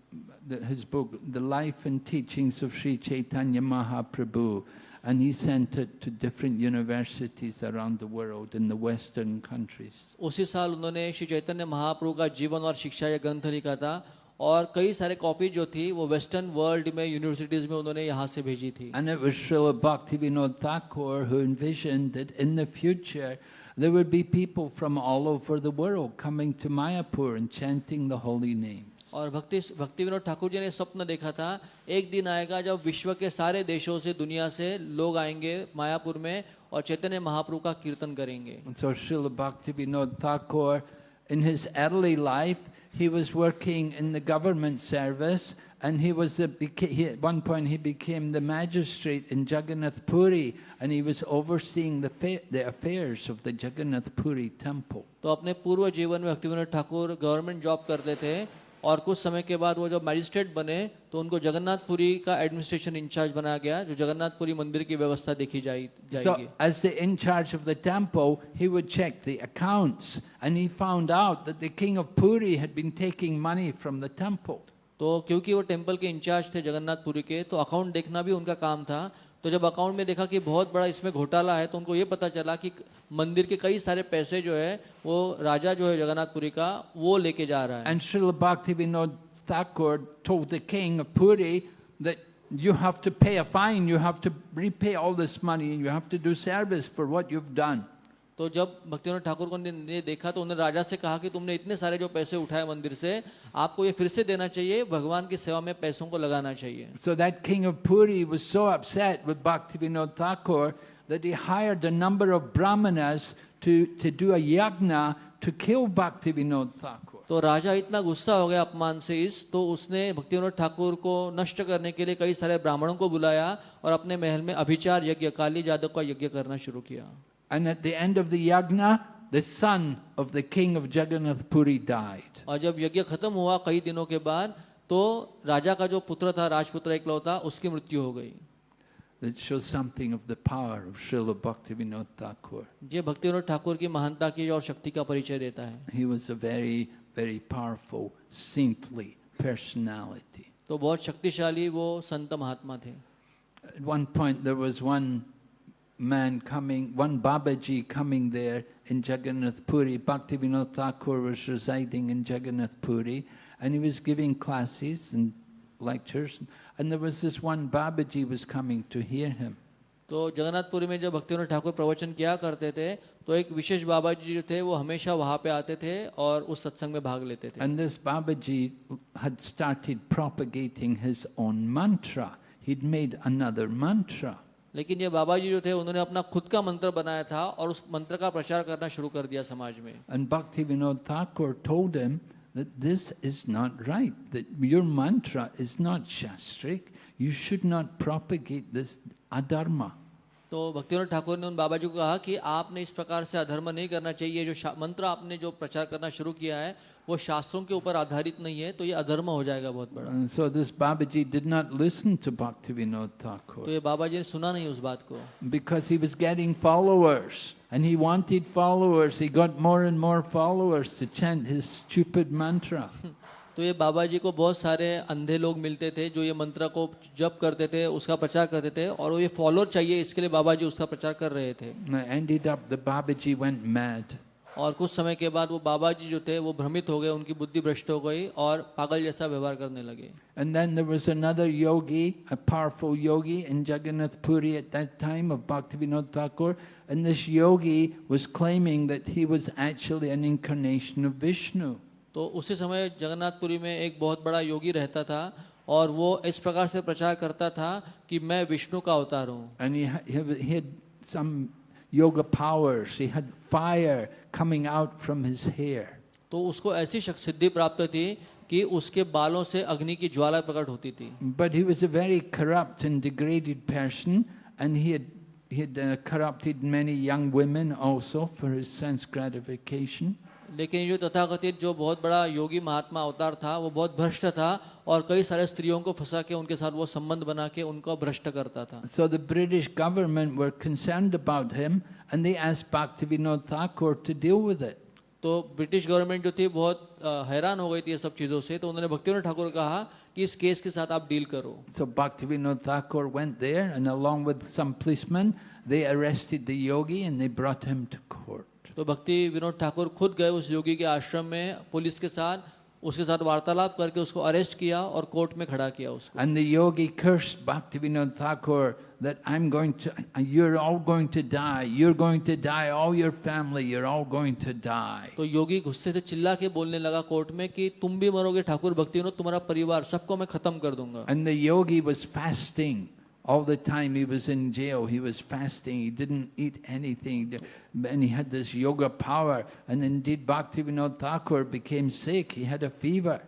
his book, The Life and Teachings of Sri Chaitanya Mahaprabhu, and he sent it to different universities around the world in the Western countries. उसी साल उन्होंने श्री चैतन्य महाप्रभु का जीवन और शिक्षा यह ग्रंथ लिखा था और कई सारे कॉपी जो थी वो वेस्टर्न वर्ल्ड में यूनिवर्सिटीज में उन्होंने यहाँ से भेजी थी And it was Srila Bhaktivinoda Thakur who envisioned that in the future there would be people from all over the world coming to Mayapur and chanting the holy names. और भक्ति भक्ति विनोद ठाकुर जी ने स्वप्न देखा था एक दिन आएगा जब विश्व के सारे देशों से दुनिया से लोग आएँगे मायापुर में और चैतन्य महाप्रभु का कीर्तन करेंगे so Srila Bhaktivinoda Thakur, in his early life, he was working in the government service and he was the, beca- he, at one point he became the magistrate in Jagannath Puri and he was overseeing the, fa- the affairs of the Jagannath Puri temple. तो अपने पूर्व जीवन में भक्ति Vinod Thakur government job करते थे और कुछ समय के बाद वो जब मैजिस्ट्रेट बने तो उनको जगन्नाथपुरी का एडमिनिस्ट्रेशन इंचार्ज बनाया गया जो जगन्नाथपुरी मंदिर की व्यवस्था देखी So, as the in charge of the temple, he would check the accounts and he found out that the king of Puri had been taking money from the temple. तो क्योंकि वो टेंपल के इंचार्ज थे जगन्नाथपुरी के तो account देखना भी उनका काम था तो जब अकाउंट में देखा कि बहुत बड़ा इसमें घोटाला है तो उनको ये पता चला कि मंदिर के कई सारे पैसे जो है वो राजा जो है जगन्नाथपुरी का वो लेके जा रहा है And Srila Bhaktivinoda Thakur told the king of Puri that you have to pay a fine, you have to repay all this money, you have to do service for what you've done. तो जब भक्तिविनोद ठाकुर को ने देखा तो उन्होंने राजा से कहा कि तुमने इतने सारे जो पैसे उठाए मंदिर से आपको ये फिर से देना चाहिए भगवान की सेवा में पैसों को लगाना चाहिए So that king of Puri was so upset with Bhaktivinoda Thakur that he hired a number of brahmanas to, to do a yagna to kill Bhaktivinoda Thakur. तो राजा इतना गुस्सा हो गया अपमान से इस तो उसने भक्तिविनोद ठाकुर को नष्ट करने के लिए कई सारे ब्राह्मणों को बुलाया और अपने महल में अभिचार यज्ञ काली जादव का यज्ञ करना शुरू किया And at the end of the yagna, the son of the king of Jagannath Puri died. और जब यज्ञ खत्म हुआ कई दिनों के बाद तो राजा का जो पुत्र था राजपुत्र इकलौता उसकी मृत्यु हो गई That shows something of the power of Srila Bhaktivinoda Thakur. ये भक्तिविनोद ठाकुर की महानता की और शक्ति का परिचय देता है He was a very, very powerful, saintly personality. तो बहुत शक्तिशाली वो संत महात्मा थे At one point, there was one man coming, one Babaji coming there in Jagannath Puri. Bhaktivinoda Thakur was residing in Jagannath Puri, and he was giving classes and lectures. And there was this one Babaji was coming to hear him. तो जगन्नाथपुरी में जब भक्तिविनोद ठाकुर प्रवचन किया करते थे तो एक विशेष बाबा जी जो थे वो हमेशा वहाँ पे आते थे और उस सत्संग में भाग लेते थे And this Babaji had started propagating his own mantra. He'd made another mantra. लेकिन ये बाबा जी जो थे उन्होंने अपना खुद का मंत्र बनाया था और उस मंत्र का प्रचार करना शुरू कर दिया समाज में And Bhaktivinoda Thakur told him that this is not right, that your mantra is not shastric. You should not propagate this adharma. तो भक्तिविनोद ठाकुर ने उन बाबा जी को कहा कि आपने इस प्रकार से अधर्म नहीं करना चाहिए जो शा- मंत्र आपने जो प्रचार करना शुरू किया है वो शास्त्रों के ऊपर आधारित नहीं है तो ये अधर्म हो जाएगा बहुत बड़ा And so this Babaji did not listen to Bhaktivinoda तो Thakur ये बाबा जी ने सुना नहीं उस बात को because he was getting followers and he wanted followers. He got more and more followers to chant his stupid mantra. तो ये बाबा जी को बहुत सारे अंधे लोग मिलते थे जो ये मंत्र को जप करते थे उसका प्रचार करते थे और वो ये फॉलोअर चाहिए इसके लिए बाबा जी उसका प्रचार कर रहे थे And it ended up the Babaji went mad. और कुछ समय के बाद वो बाबा जी जो थे वो भ्रमित हो गए उनकी बुद्धि भ्रष्ट हो गई और पागल जैसा व्यवहार करने लगे। विष्णु तो उसी समय जगन्नाथपुरी में एक बहुत बड़ा योगी रहता था और वो इस प्रकार से प्रचार करता था कि मैं विष्णु का अवतार हूँ। And powers he had fire coming out from his hair. तो उसको ऐसी शक- सिद्धि प्राप्त थी कि उसके बालों से अग्नि की ज्वाला प्रकट होती थी But he was a very corrupt and degraded person. And he had, he had uh, corrupted many young women also for his sense gratification. लेकिन जो तथाकथित जो बहुत बड़ा योगी महात्मा अवतार था वो बहुत भ्रष्ट था और कई सारे स्त्रियों को फंसा के उनके साथ वो संबंध बना के उनको भ्रष्ट करता था। So the British government were concerned about him and they asked Bhaktivinod Thakur to deal with it तो ब्रिटिश गवर्नमेंट जो थी बहुत हैरान हो गई थी सब चीज़ों से तो उन्होंने भक्तिविनोद ठाकुर कहा कि इस केस के साथ आप डील करो। So Bhaktivinod Thakur went there and along with some policeman they arrested the yogi and they brought him to court तो भक्ति विनोद ठाकुर खुद गए उस योगी के आश्रम में पुलिस के साथ उसके साथ वार्तालाप करके उसको अरेस्ट किया और कोर्ट में खड़ा किया उसको। एंड द योगी cursed भक्ति Vinod Thakur that i'm going to you're all going to die you're going to die all your family you're all going to die. तो योगी गुस्से से चिल्ला के बोलने लगा कोर्ट में कि तुम भी मरोगे ठाकुर भक्ति विनोद तुम्हारा परिवार सबको मैं खत्म कर दूँगा। And the yogi was fasting all the time he was in jail. He was fasting. He didn't eat anything. And he had this yoga power. And indeed, Bhaktivinoda Thakur became sick. He had a fever.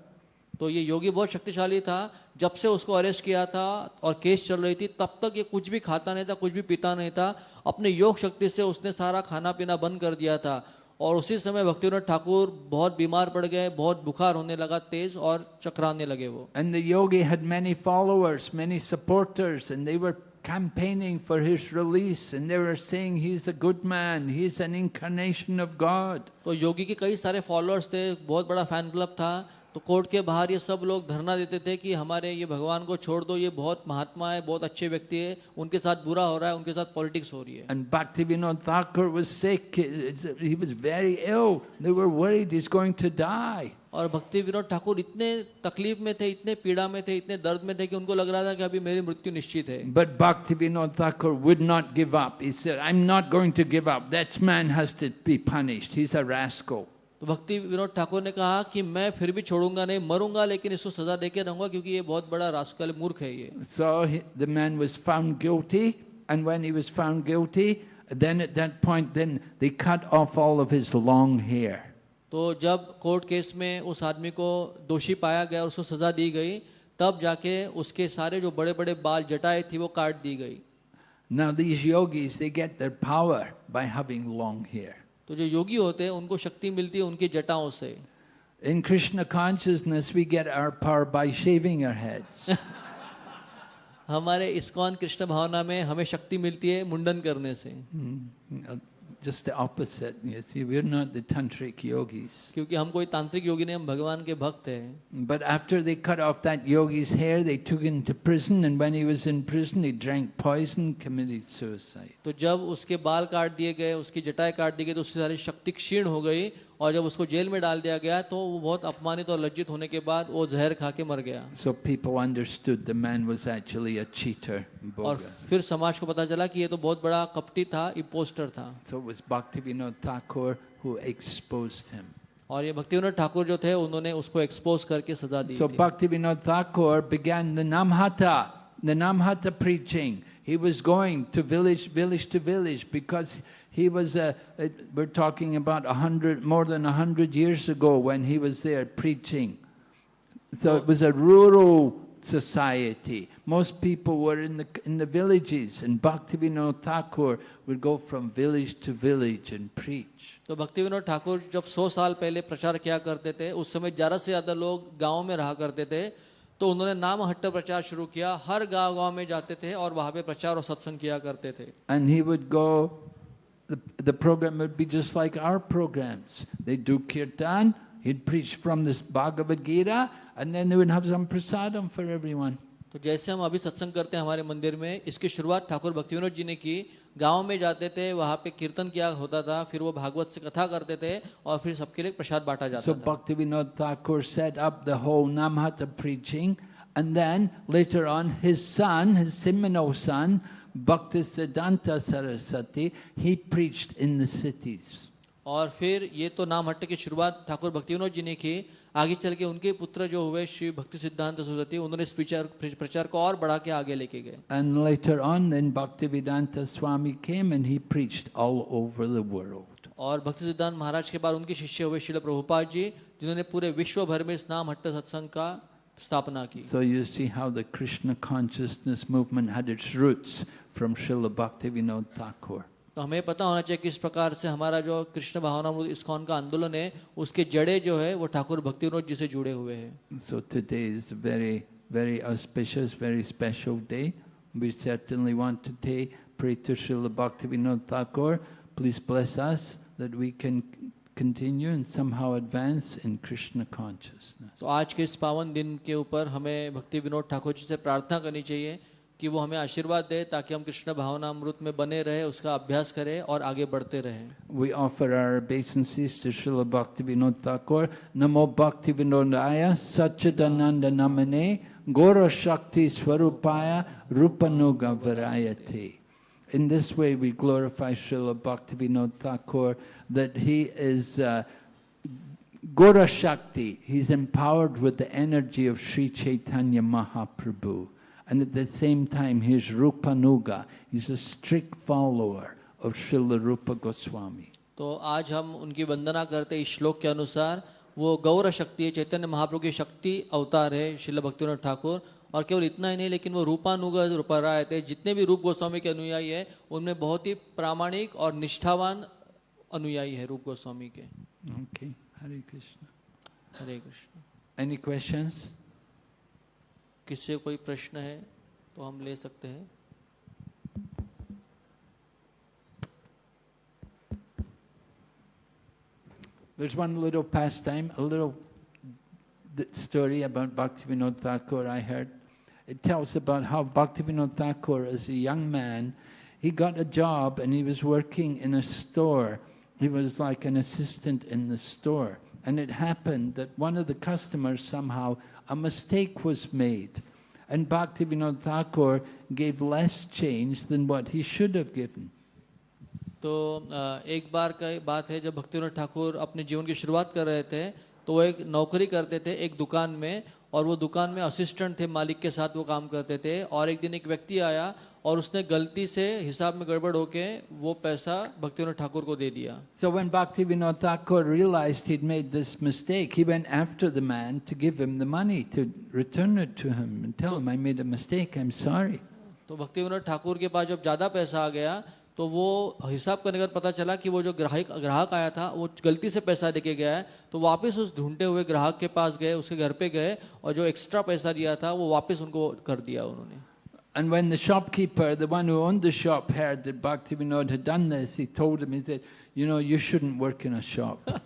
तो ये योगी बहुत शक्तिशाली था जब से उसको arrest किया था और केस चल रही थी तब तक ये कुछ भी खाता नहीं था कुछ भी पीता नहीं था अपने योग शक्ति से उसने सारा खाना पीना बंद कर दिया था और उसी समय भक्तिविनोद ठाकुर बहुत बीमार पड़ गए बहुत बुखार होने लगा तेज और चकराने लगे वो। And yogi had many followers many supporters and they were campaigning for his release and they were saying he is a good man he is an incarnation of God तो योगी के कई सारे फॉलोअर्स थे बहुत बड़ा फ़ैन क्लब था तो कोर्ट के बाहर ये सब लोग धरना देते थे कि हमारे ये भगवान को छोड़ दो ये बहुत महात्मा है बहुत अच्छे व्यक्ति है उनके साथ बुरा हो रहा है उनके साथ पॉलिटिक्स हो रही है। ठाकुर और भक्ति विनोद ठाकुर इतने तकलीफ़ में थे इतने पीड़ा में थे इतने दर्द में थे कि उनको लग रहा था कि अभी मेरी मृत्यु निश्चित है। But Bhakti Vinod Thakur would not give up going to give up to be punished तो भक्ति विनोद ठाकुर ने कहा कि मैं फिर भी छोड़ूँगा नहीं मरूँगा लेकिन इसको सजा देके रहूँगा क्योंकि ये बहुत बड़ा रास्कल मूर्ख है ये। So the man was found guilty and when he was found guilty then at that point then they cut off all of his long hair तो जब कोर्ट केस में उस आदमी को दोषी पाया गया उसको सजा दी गई तब जाके उसके सारे जो बड़े बड़े बाल जटाए थे वो काट दी गई। Now these yogis get their power by long hair तो जो योगी होते हैं उनको शक्ति मिलती है उनकी जटाओं से। In Krishna consciousness, we get our power by shaving our heads. हमारे इस्कॉन कृष्ण भावना में हमें शक्ति मिलती है मुंडन करने से। Mm, Just the opposite. You see, we're not the tantric yogis. क्योंकि हम कोई तांत्रिक योगी नहीं हम भगवान के भक्त हैं But after they cut off that yogi's hair, they took him to prison, and when he was in prison, he drank poison, committed suicide. तो जब उसके बाल काट दिए गए उसकी जटाएँ काट दी गई तो उसकी सारी शक्ति क्षीण हो गई और जब उसको जेल में डाल दिया गया तो वो बहुत अपमानित और लज्जित होने के बाद वो जहर खा के मर गया। So cheater, और फिर समाज को पता चला कि ये तो बहुत बड़ा कपटी था इम्पोस्टर था। So और ये भक्ति विनोद ठाकुर जो थे उन्होंने उसको एक्सपोज करके सजा दी भक्ति Vinod Thakur The Namhata preaching. He was going to village, village to village, because he was, uh, uh, we're talking about a hundred, more than a hundred years ago when he was there preaching. So it was a rural society. Most people were in the, in the villages and Bhaktivinoda Thakur would go from village to village and preach. तो भक्ति विनोद ठाकुर जब सौ साल पहले प्रचार किया करते थे उस समय ज़्यादा से ज़्यादा लोग गांव में रहा करते थे तो उन्होंने नाम हट्ट प्रचार शुरू किया हर गांव गांव में जाते थे और वहाँ पे प्रचार और सत्संग किया करते थे And he would go, the, the program would be just like our programs. They'd do kirtan, he'd preach from this Bhagavad Gita, and then they would have some prasadam for everyone. तो जैसे हम अभी सत्संग करते हैं हमारे मंदिर में इसकी शुरुआत ठाकुर भक्ति विनोद जी ने की गांव में जाते थे वहाँ पे कीर्तन किया होता था फिर वो भागवत से कथा करते थे और फिर सबके लिए प्रसाद बांटा जाता So था Bhaktivinoda Thakur set up the whole Namhata preaching, and then later on, his son, his seminal son, Bhaktisiddhanta Saraswati, he preached in the cities. और फिर ये तो नाम हट्ट की शुरुआत ठाकुर भक्ति जी ने की आगे चल के उनके पुत्र जो हुए श्री भक्ति सिद्धांत सरस्वती उन्होंने प्रचार प्रचार को और बढ़ा के आगे लेके गए And later on, then Bhaktivedanta Swami came and he preached all over the world. और भक्ति सिद्धांत महाराज के बाद उनके शिष्य हुए शिल प्रभुपाद जी जिन्होंने पूरे विश्व भर में इस नाम हट्ट सत्संग का स्थापना की So you see how the Krishna consciousness movement had its roots from Srila Bhaktivinoda Thakur. तो हमें पता होना चाहिए कि प्रकार से हमारा जो कृष्ण भावनामृत इस कौन का आंदोलन है उसके जड़े जो है वो ठाकुर भक्ति रोज जी से जुड़े हुए हैं। Please bless us that we can continue and somehow advance in Krishna consciousness तो आज के इस पावन दिन के ऊपर हमें भक्ति विनोद ठाकुर जी से प्रार्थना करनी चाहिए कि वो हमें आशीर्वाद दे ताकि हम कृष्ण भावनामृत में बने रहे उसका अभ्यास करें और आगे बढ़ते रहें We offer our obeisances to Srila Bhaktivinoda Thakur. Namo Bhaktivinodaya Satchidananda Namane Gora Shakti Swarupaya Rupanuga Varayati. In this way we glorify Srila Bhaktivinoda Thakur that he is uh, Gora Shakti. He's empowered with the energy of Sri Chaitanya Mahaprabhu. And at the same time, he's Rupanuga. He's a strict follower of Srila Rupa Goswami. तो आज हम उनकी वंदना करते इस श्लोक के अनुसार वो गौर शक्ति है चैतन्य महाप्रभु की शक्ति अवतार है शिल भक्तिनाथ ठाकुर और केवल इतना ही नहीं लेकिन वो रूपानुग रूपराय थे जितने भी रूप गोस्वामी के अनुयायी है उनमें बहुत ही प्रामाणिक और निष्ठावान अनुयायी है रूप गोस्वामी के Okay, Hare Krishna. हरे कृष्ण Any questions? किसी से कोई प्रश्न है तो हम ले सकते हैं There's one little pastime, a little th- story about Bhaktivinoda Thakur I heard. It tells about how Bhaktivinoda Thakur, as a young man, he got a job and he was working in a store. He was like an assistant in the store. And it happened that one of the customers somehow, a mistake was made. And Bhaktivinoda Thakur gave less change than what he should have given. तो एक बार का बात है, जब भक्तिनाथ ठाकुर अपने जीवन की शुरुआत कर रहे थे तो वो एक नौकरी करते थे एक दुकान में, और वो दुकान में असिस्टेंट थे मालिक के साथ वो काम करते थे, और एक दिन एक व्यक्ति आया और उसने गलती से हिसाब में गड़बड़ होके वो पैसा भक्तिनाथ ठाकुर को दे दिया So when Bhaktivinoda Thakur realized he'd made this mistake, he went after the man to give him the money, to return it to him and tell him, I made a mistake, I'm sorry. तो भक्ति विनोद ठाकुर के पास जब ज़्यादा पैसा आ गया तो वो हिसाब करने के पता चला कि वो जो ग्राहक ग्राहक आया था वो गलती से पैसा देके गया है तो वापस उस ढूंढते हुए ग्राहक के पास गए उसके घर पे गए और जो एक्स्ट्रा पैसा दिया था वो वापस उनको कर दिया उन्होंने And when the shopkeeper, the one who owned the shop, heard that Bhaktivinoda had done this, he told him, he said, you know, you shouldn't work in a shop.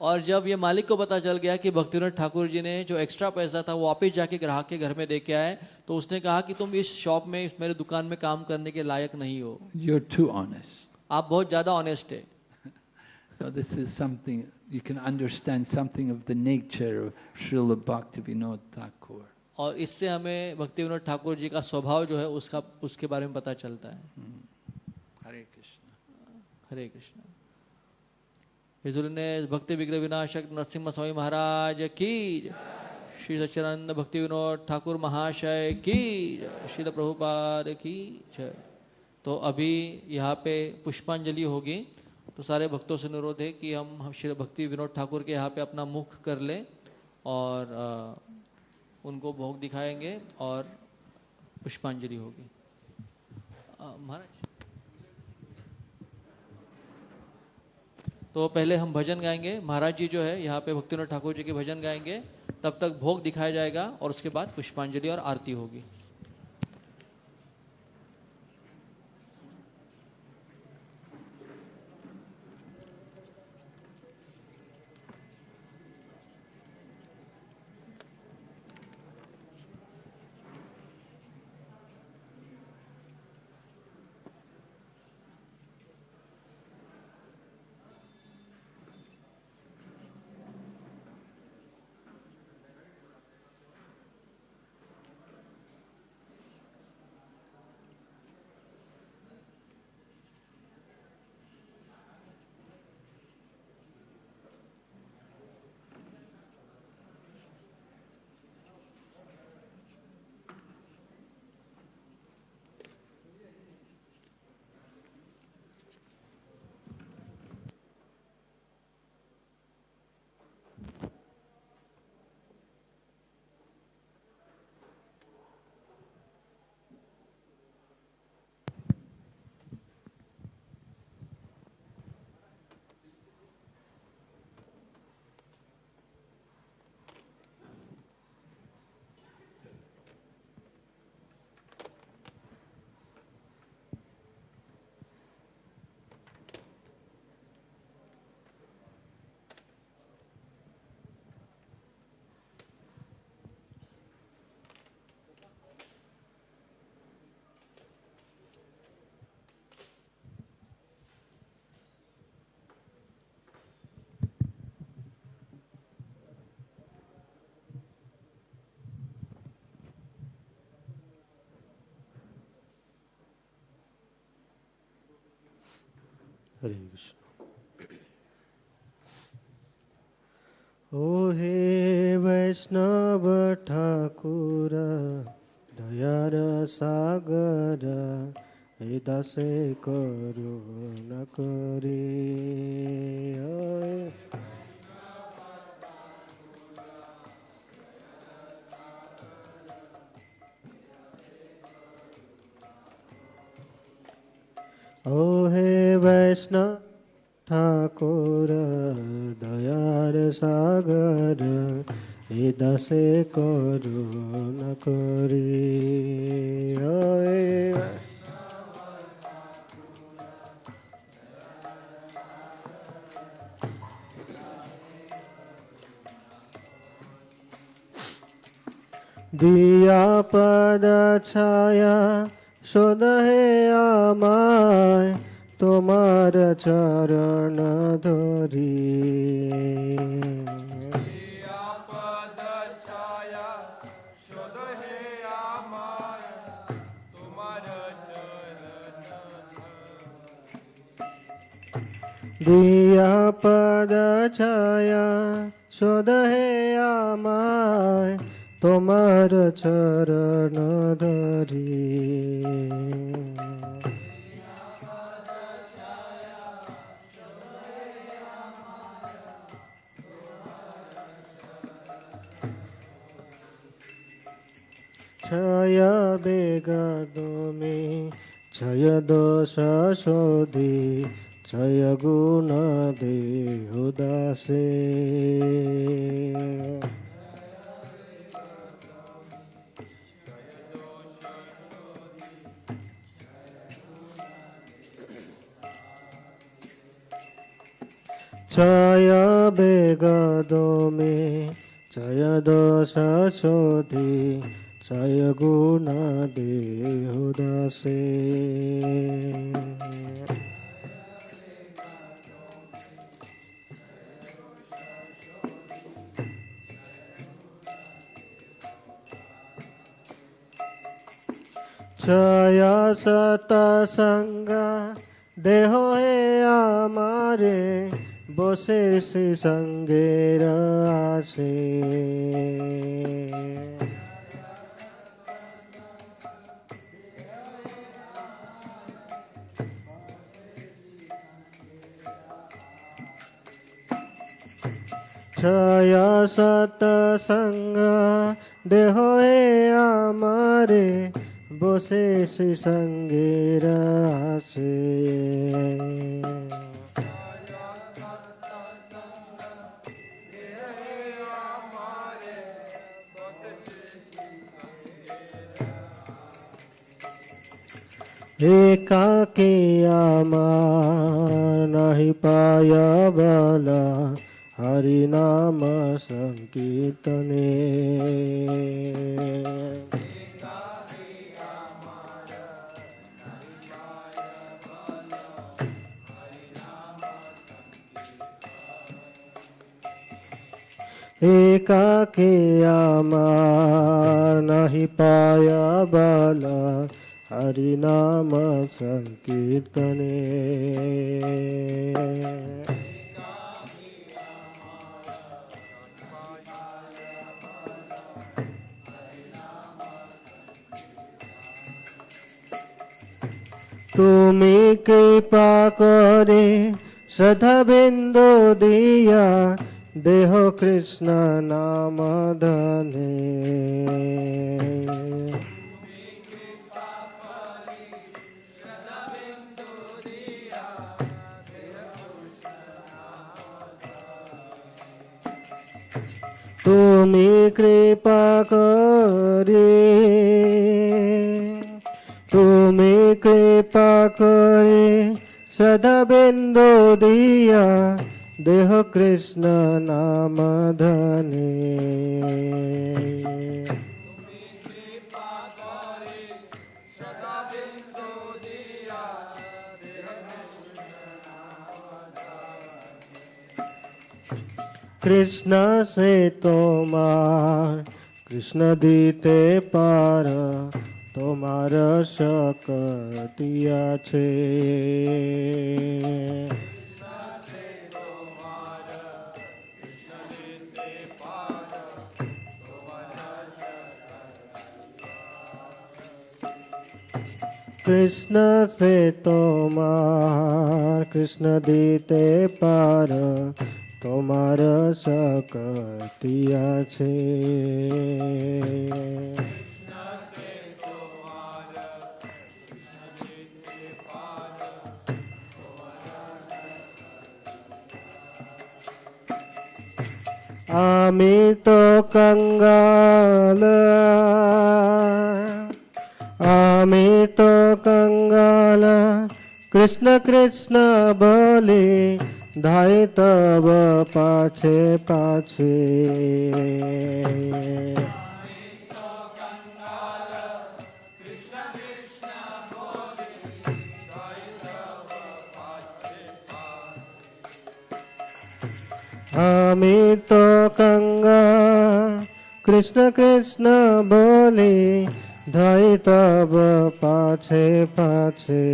और जब ये मालिक को पता चल गया कि भक्तिनाथ ठाकुर जी ने जो एक्स्ट्रा पैसा था वो वापस जाके ग्राहक के घर में दे के आए तो उसने कहा कि तुम इस शॉप में इस मेरे दुकान में काम करने के लायक नहीं हो You're too honest. आप बहुत ज़्यादा ऑनेस्ट है So this is something, you can understand something of the nature of Srila Bhaktivinoda Thakur. और इससे हमें भक्ति विनोद ठाकुर जी का स्वभाव जो है उसका उसके बारे में पता चलता है। हरे कृष्ण। हरे कृष्ण। हिजुर ने भक्ति विग्रह विनाशक नरसिम्हा स्वामी महाराज की श्री सच्चिदानंद भक्ति विनोद ठाकुर महाशय की। श्रील प्रभुपाद की जय। तो अभी यहाँ पे पुष्पांजलि होगी। तो सारे भक्तों से अनुरोध है कि हम श्री भक्ति विनोद ठाकुर के यहाँ पे अपना मुख कर लें और उनको भोग दिखाएँगे और पुष्पांजलि होगी। महाराज। तो पहले हम भजन गाएँगे। महाराज जी जो है, यहाँ पे भक्तिनाथ ठाकुर जी के भजन गाएँगे। तब तक भोग दिखाया जाएगा और उसके बाद पुष्पांजलि और आरती होगी। हरे कृष्ण। ओ हे वैष्णव ठाकुर दयार सागर हे दसे न करे। দাসে করুণ করি। দিয়া পদ ছায়া সদহে আমায় তোমার চরণ ধরি। দিয়া পদ ছায়া সদহে আমায় তোমার চরণ ধরি छाया बेगदो में छय दोष शोधि छय गुण दे उदासे छाया बेगदो में छय दोष शोधि छय गुण दे छय सतसंग देहो हे आमारे बसे संगे रे छय सतसंग देहो हे आमारे बसे से संगेरा से एका के आमा नहीं पाया बाला हरि नाम संकीर्तने। একাকে আমার নাহি পায়া বলা হরি নাম সংকীর্তনে তুমি কৃপা করে সদা বিন্দু দিয়া देहो कृष्ण नाम धने। तुम्हें कृपा करे। तुम्हें कृपा करे। सदा बिंदु दिया। દેહ કૃષ્ણ નામ ધની. કૃષ્ણ સે તોમાર કૃષ્ણ દીતે પાર તોમાર શકતિયા છે. কৃষ্ণ সে তোমার কৃষ্ণ দিতে পার তোমার শক্তি আছে আমি তো কঙ্গাল আমি তো কঙ্গাল কৃষ্ণ কৃষ্ণ বলি ধাই তব পাছে পাছে আমি তো গঙ্গা কৃষ্ণ কৃষ্ণ বলি ধাই তব পাছে পাছে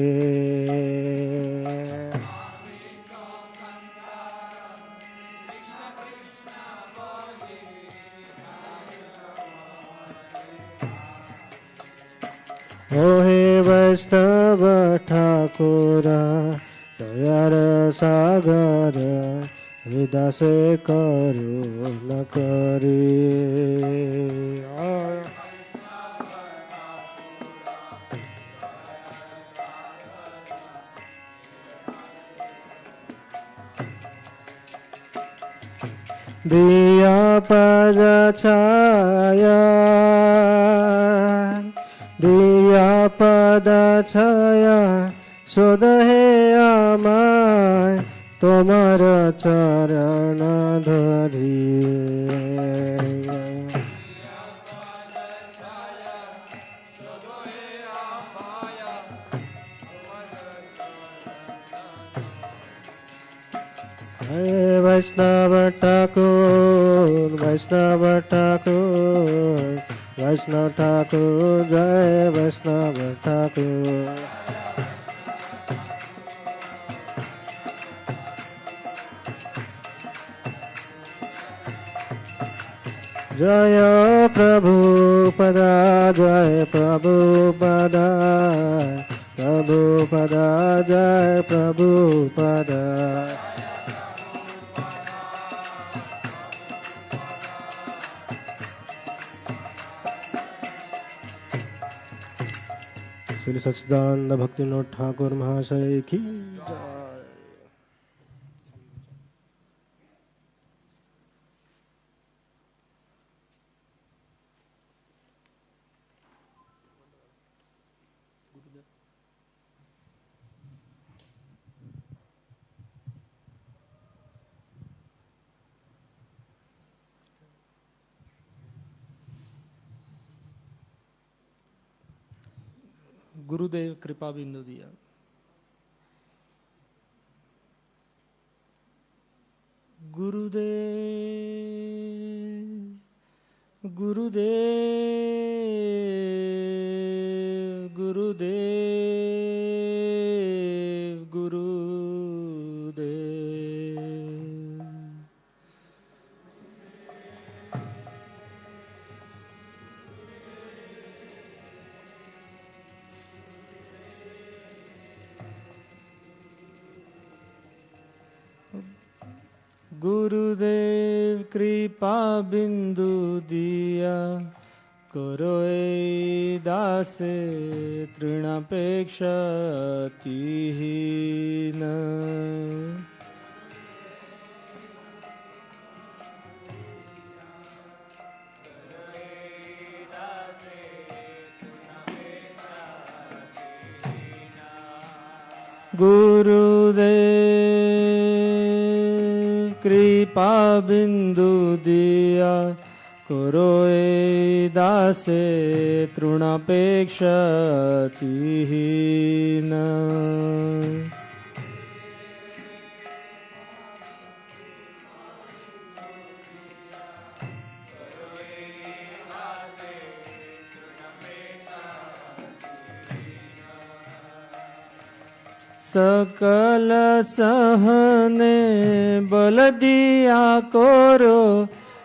ওহে বৈষ্ণব ঠাকুরা দয়ার সাগর হৃদয় করুণ করি दियापदछाया दियापदछाया सुदहे আমায় তোমার চরণ ধরিয়ে वैष्णव ठाकुर वैष्णव ठाकुर वैष्णव ठाकुर, जय वैष्णव ठाकुर। जय प्रभु पदा, जय प्रभु पदा प्रभु पदा, जय प्रभु पदा। श्री सच्चिदानंद भक्तिनोद ठाकुर महाशय की गुरुदेव कृपा बिंदु दिया। गुरुदेव ए दासे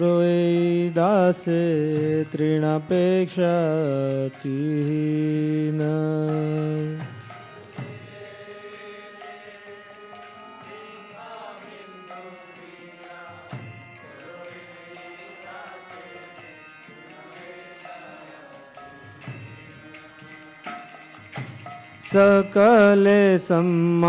रोए दासे तृणापेक्षा तीन सकले सम्मा